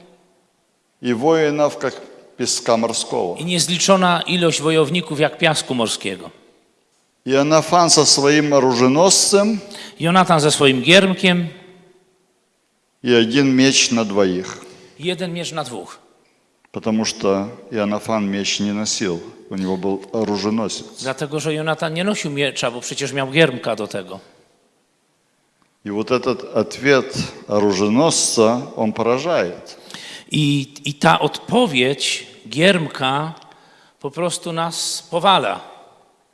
и воинов, как песка морского. i niezliczona ilość wojowników jak piasku morskiego. Иоаннафан со своим оруженосцем Jonatan ze swoim giermkiem, и один меч на двоих. jeden miecz na dwóch. Потому что Иоаннафан меч не носил, у него был оруженосец. Dlatego, że Jonatan nie nosił miecza, bo przecież miał giermka do tego. И вот этот ответ оруженосца, он поражает. I, I ta odpowiedź giermka po prostu nas powala.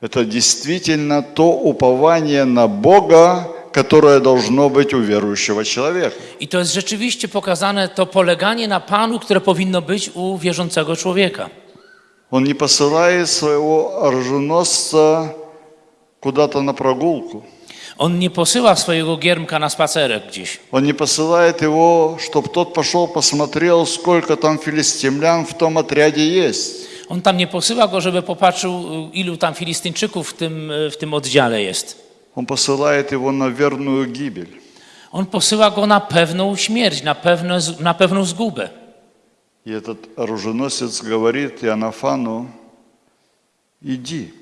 Это действительно то упование на Бога, которое должно быть у верующего человека. I to jest rzeczywiście pokazane to poleganie na Panu, które powinno być u wierzącego człowieka. Он не посылает своего оруженосца куда-то на прогулку. On nie posyła swojego giermka na spacerek gdzieś. Он не посылает его, чтобы тот пошел посмотрел, сколько там филистимлян в том отряде есть. On tam nie posyła go, żeby popatrzył, ilu tam Filistyńczyków w tym, w tym oddziale jest. Он посылает его на верную гибель. On posyła go na pewną śmierć, na, pewne, na pewną zgubę. И этот оруженосец говорит Иоаннафану, иди,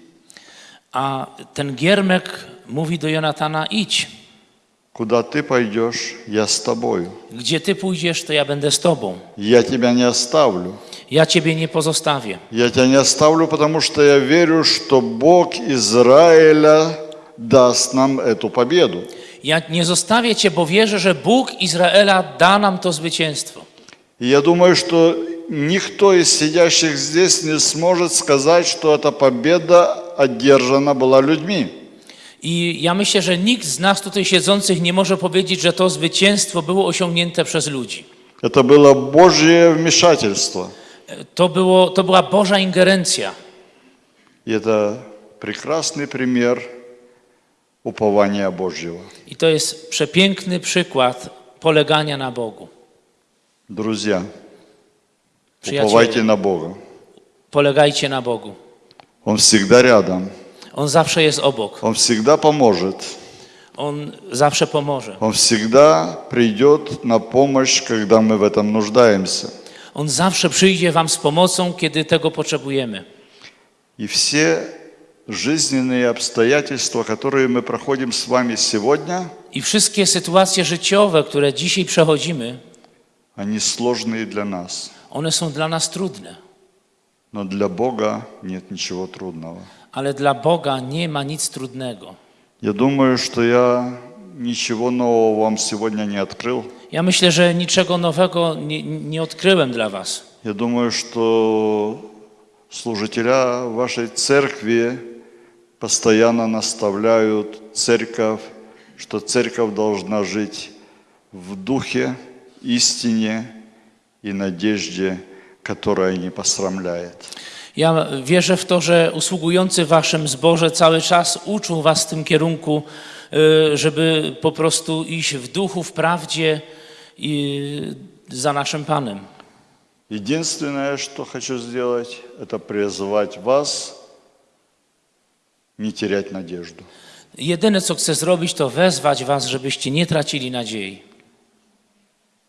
A ten giermek mówi do Jonatana: idź. куда ты пойдешь, я с тобою. Gdzie ty pójdziesz, to ja będę z tobą. Я тебя не оставлю. Ja ciebie nie pozostawię. Я тебя не оставлю, потому что я верю, что Бог Израиля даст нам эту победу. Ja nie zostawię cię, bo wierzę, że Bóg Izraela da nam to zwycięstwo. И я думаю, что никто из сидящих здесь не сможет сказать, что эта победа одержана была людьми. I ja myślę, że nikt z nas tutaj siedzących nie może powiedzieć, że to zwycięstwo było osiągnięte przez ludzi. Это было Божье вмешательство. To, było, to była Boża ingerencja. И это прекрасный пример упования Божьего. I to jest przepiękny przykład polegania na Bogu. Друзья, Przyjaciele, уповайте на Бога. polegajcie na Bogu. Он всегда рядом. On zawsze jest obok. Он всегда поможет. On zawsze pomoże. Он всегда придет на помощь, когда мы в этом нуждаемся. On zawsze przyjdzie wam z pomocą, kiedy tego potrzebujemy. И все жизненные обстоятельства, которые мы проходим с вами сегодня, I wszystkie sytuacje życiowe, które dzisiaj przechodzimy, они сложные для нас. one są dla nas trudne. Но для Бога нет ничего трудного. Ale dla Boga nie ma nic trudnego. Я думаю, что я ничего нового вам сегодня не открыл. Ja myślę, że niczego nowego nie, nie odkryłem dla was. Я думаю, что служителя вашей церкви постоянно наставляют церковь, что церковь должна жить в духе, истине и надежде, которая не посрамляет. Ja wierzę w to, że usługujący w waszym zborze cały czas uczą was w tym kierunku, y, żeby po prostu iść w duchu, w prawdzie i za naszym Panem. Единственное, что хочу сделать, это призвать вас не терять надежду. Jedyne, co chcę zrobić, to wezwać was, żebyście nie tracili nadziei.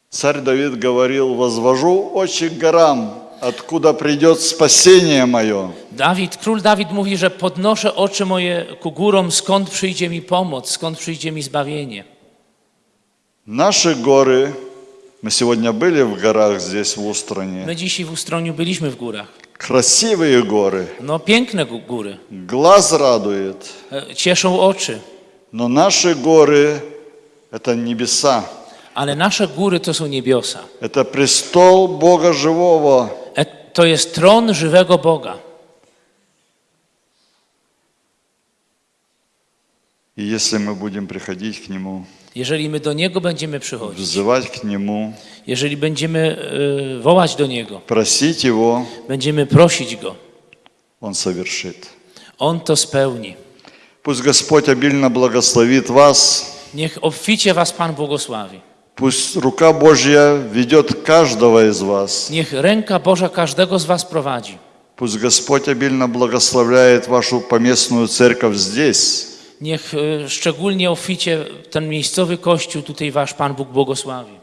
Царь Давид говорил, возвожу очи к горам, откуда придет спасение мое. Dawid, król Dawid mówi, że podnoszę oczy moje ku górom, skąd przyjdzie mi pomoc, skąd przyjdzie mi zbawienie. Наши горы, мы сегодня были в горах здесь, в Устране, My dzisiaj w Ustroniu byliśmy w górach. красивые горы, No piękne gó- góry, глаз радует, e, cieszą oczy, но наши горы – это небеса, ale nasze góry to są niebiosa. это престол Бога живого, E, To jest tron żywego Boga. и если мы будем приходить к Нему, Jeżeli my do Niego będziemy przychodzić, взывать к Нему, jeżeli będziemy e, wołać do Niego, просить Его, będziemy prosić Go, Он совершит. On to spełni. Пусть Господь обильно благословит вас, Niech obficie Was Pan błogosławi. пусть рука Божья ведет каждого из вас, Niech ręka Boża każdego z Was prowadzi. пусть Господь обильно благословляет вашу поместную церковь здесь, Niech e, szczególnie obficie ten miejscowy kościół tutaj Wasz Pan Bóg błogosławi.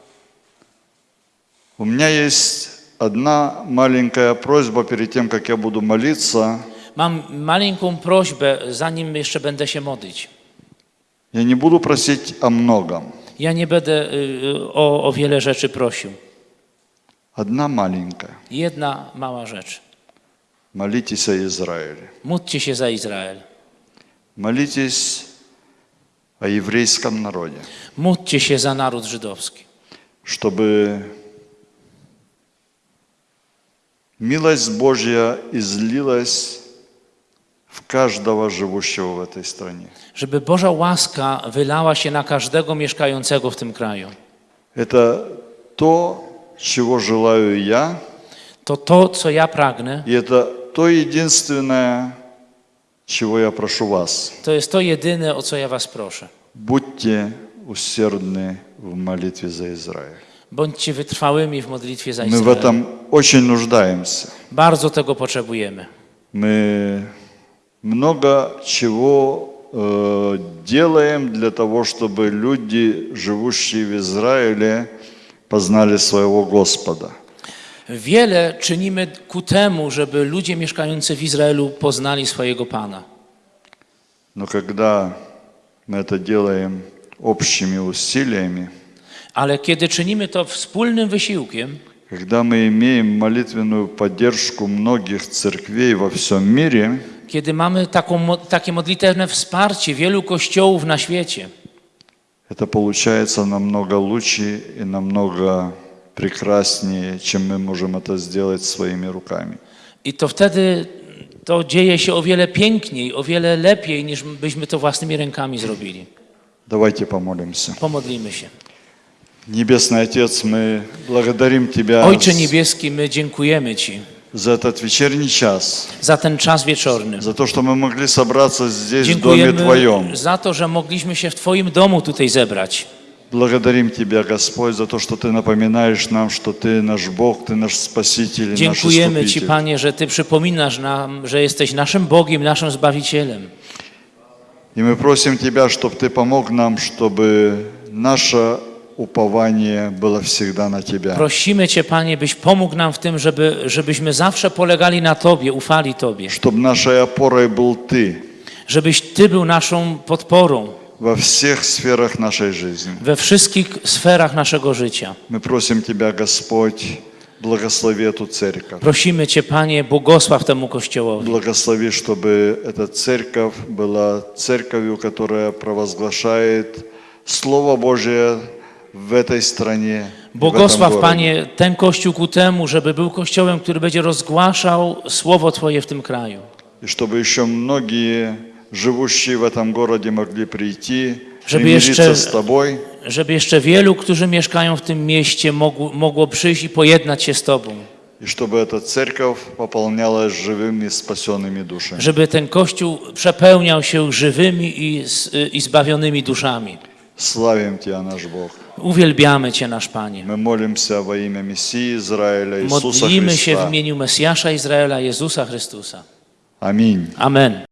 У меня есть одна маленькая просьба перед тем, как я буду молиться. Mam maleńką prośbę, zanim jeszcze będę się modlić. Я не буду просить о многом. Ja nie będę e, o, o wiele rzeczy prosił. Одна маленькая. Jedna mała rzecz. Молитесь о Израиле. Módlcie się za Izrael. Молитесь о еврейском народе, Módlcie się za naród żydowski. чтобы милость Божья излилась в каждого живущего в этой стране. Żeby Boża łaska wylała się na każdego mieszkającego w tym kraju. Это то, чего желаю я, To to, co ja pragnę, и это то единственное, чего я прошу вас. to jest to jedyne, o co ja was proszę. Будьте усердны в молитве за Израиль. Bądźcie wytrwałymi w modlitwie za Мы в Izrael. этом очень нуждаемся. Bardzo tego potrzebujemy. Мы много чего э, делаем для того, чтобы люди, живущие в Израиле, познали своего Господа. Wiele czynimy ku temu, żeby ludzie mieszkający w Izraelu poznali swojego Pana. Но когда мы это делаем общими усилиями, Ale kiedy czynimy to wspólnym wysiłkiem, когда мы имеем молитвенную поддержку многих церквей во всем мире, kiedy mamy taką, mo- takie modlitewne wsparcie wielu kościołów na świecie, это получается намного лучше и намного прекраснее, чем мы можем это сделать своими руками. i to wtedy to dzieje się o wiele piękniej, o wiele lepiej, niż byśmy to własnymi rękami zrobili. Давайте помолимся. Pomodlimy się. Небесный Отец, мы благодарим Тебя Ojcze Niebieski, my dziękujemy Ci за этот вечерний час, za ten czas wieczorny. за то, что мы могли собраться здесь, в доме Dziękujemy Твоем. za to, że mogliśmy się w Twoim domu tutaj zebrać. Благодарим Тебя, Господь, за то, что Ты напоминаешь нам, что Ты наш Бог, Ты наш Спаситель и наш Dziękujemy Ci, Искупитель. Panie, że Ty przypominasz nam, że jesteś naszym Bogiem, naszym Zbawicielem. И мы просим Тебя, чтобы Ты помог нам, чтобы наше упование было всегда на Тебя. Prosimy Cię, Panie, byś pomógł nam w tym, żeby, żebyśmy zawsze polegali na Tobie, ufali Tobie. Чтобы нашей опорой был Ты Żebyś Ty był naszą podporą во всех сферах нашей жизни. we wszystkich sferach naszego życia. Мы просим Тебя, Господь, благослови эту церковь. Prosimy Cię, Panie, błogosław temu Kościołowi. Благослови, чтобы эта церковь была церковью, которая провозглашает Слово Божие в этой стране. и в этом Błogosław, городе. Panie, ten Kościół ku temu, żeby był Kościołem, który będzie rozgłaszał Słowo Twoje w tym kraju. И чтобы еще многие живущие в этом городе могли прийти, Żeby примириться jeszcze- с Тобой, żeby jeszcze wielu, którzy mieszkają w tym mieście, mogło, mogło przyjść i pojednać się z Tobą. и чтобы эта церковь пополнялась живыми спасенными душами. Żeby ten Kościół przepełniał się żywymi i, s- i zbawionymi duszami. Славим Тебя, наш Бог. Uwielbiamy Cię, nasz Panie. Мы молимся во имя Мессии Израиля Иисуса Modlimy się w Христа. imieniu Mesjasza Izraela, Jezusa Chrystusa. Аминь. Amen.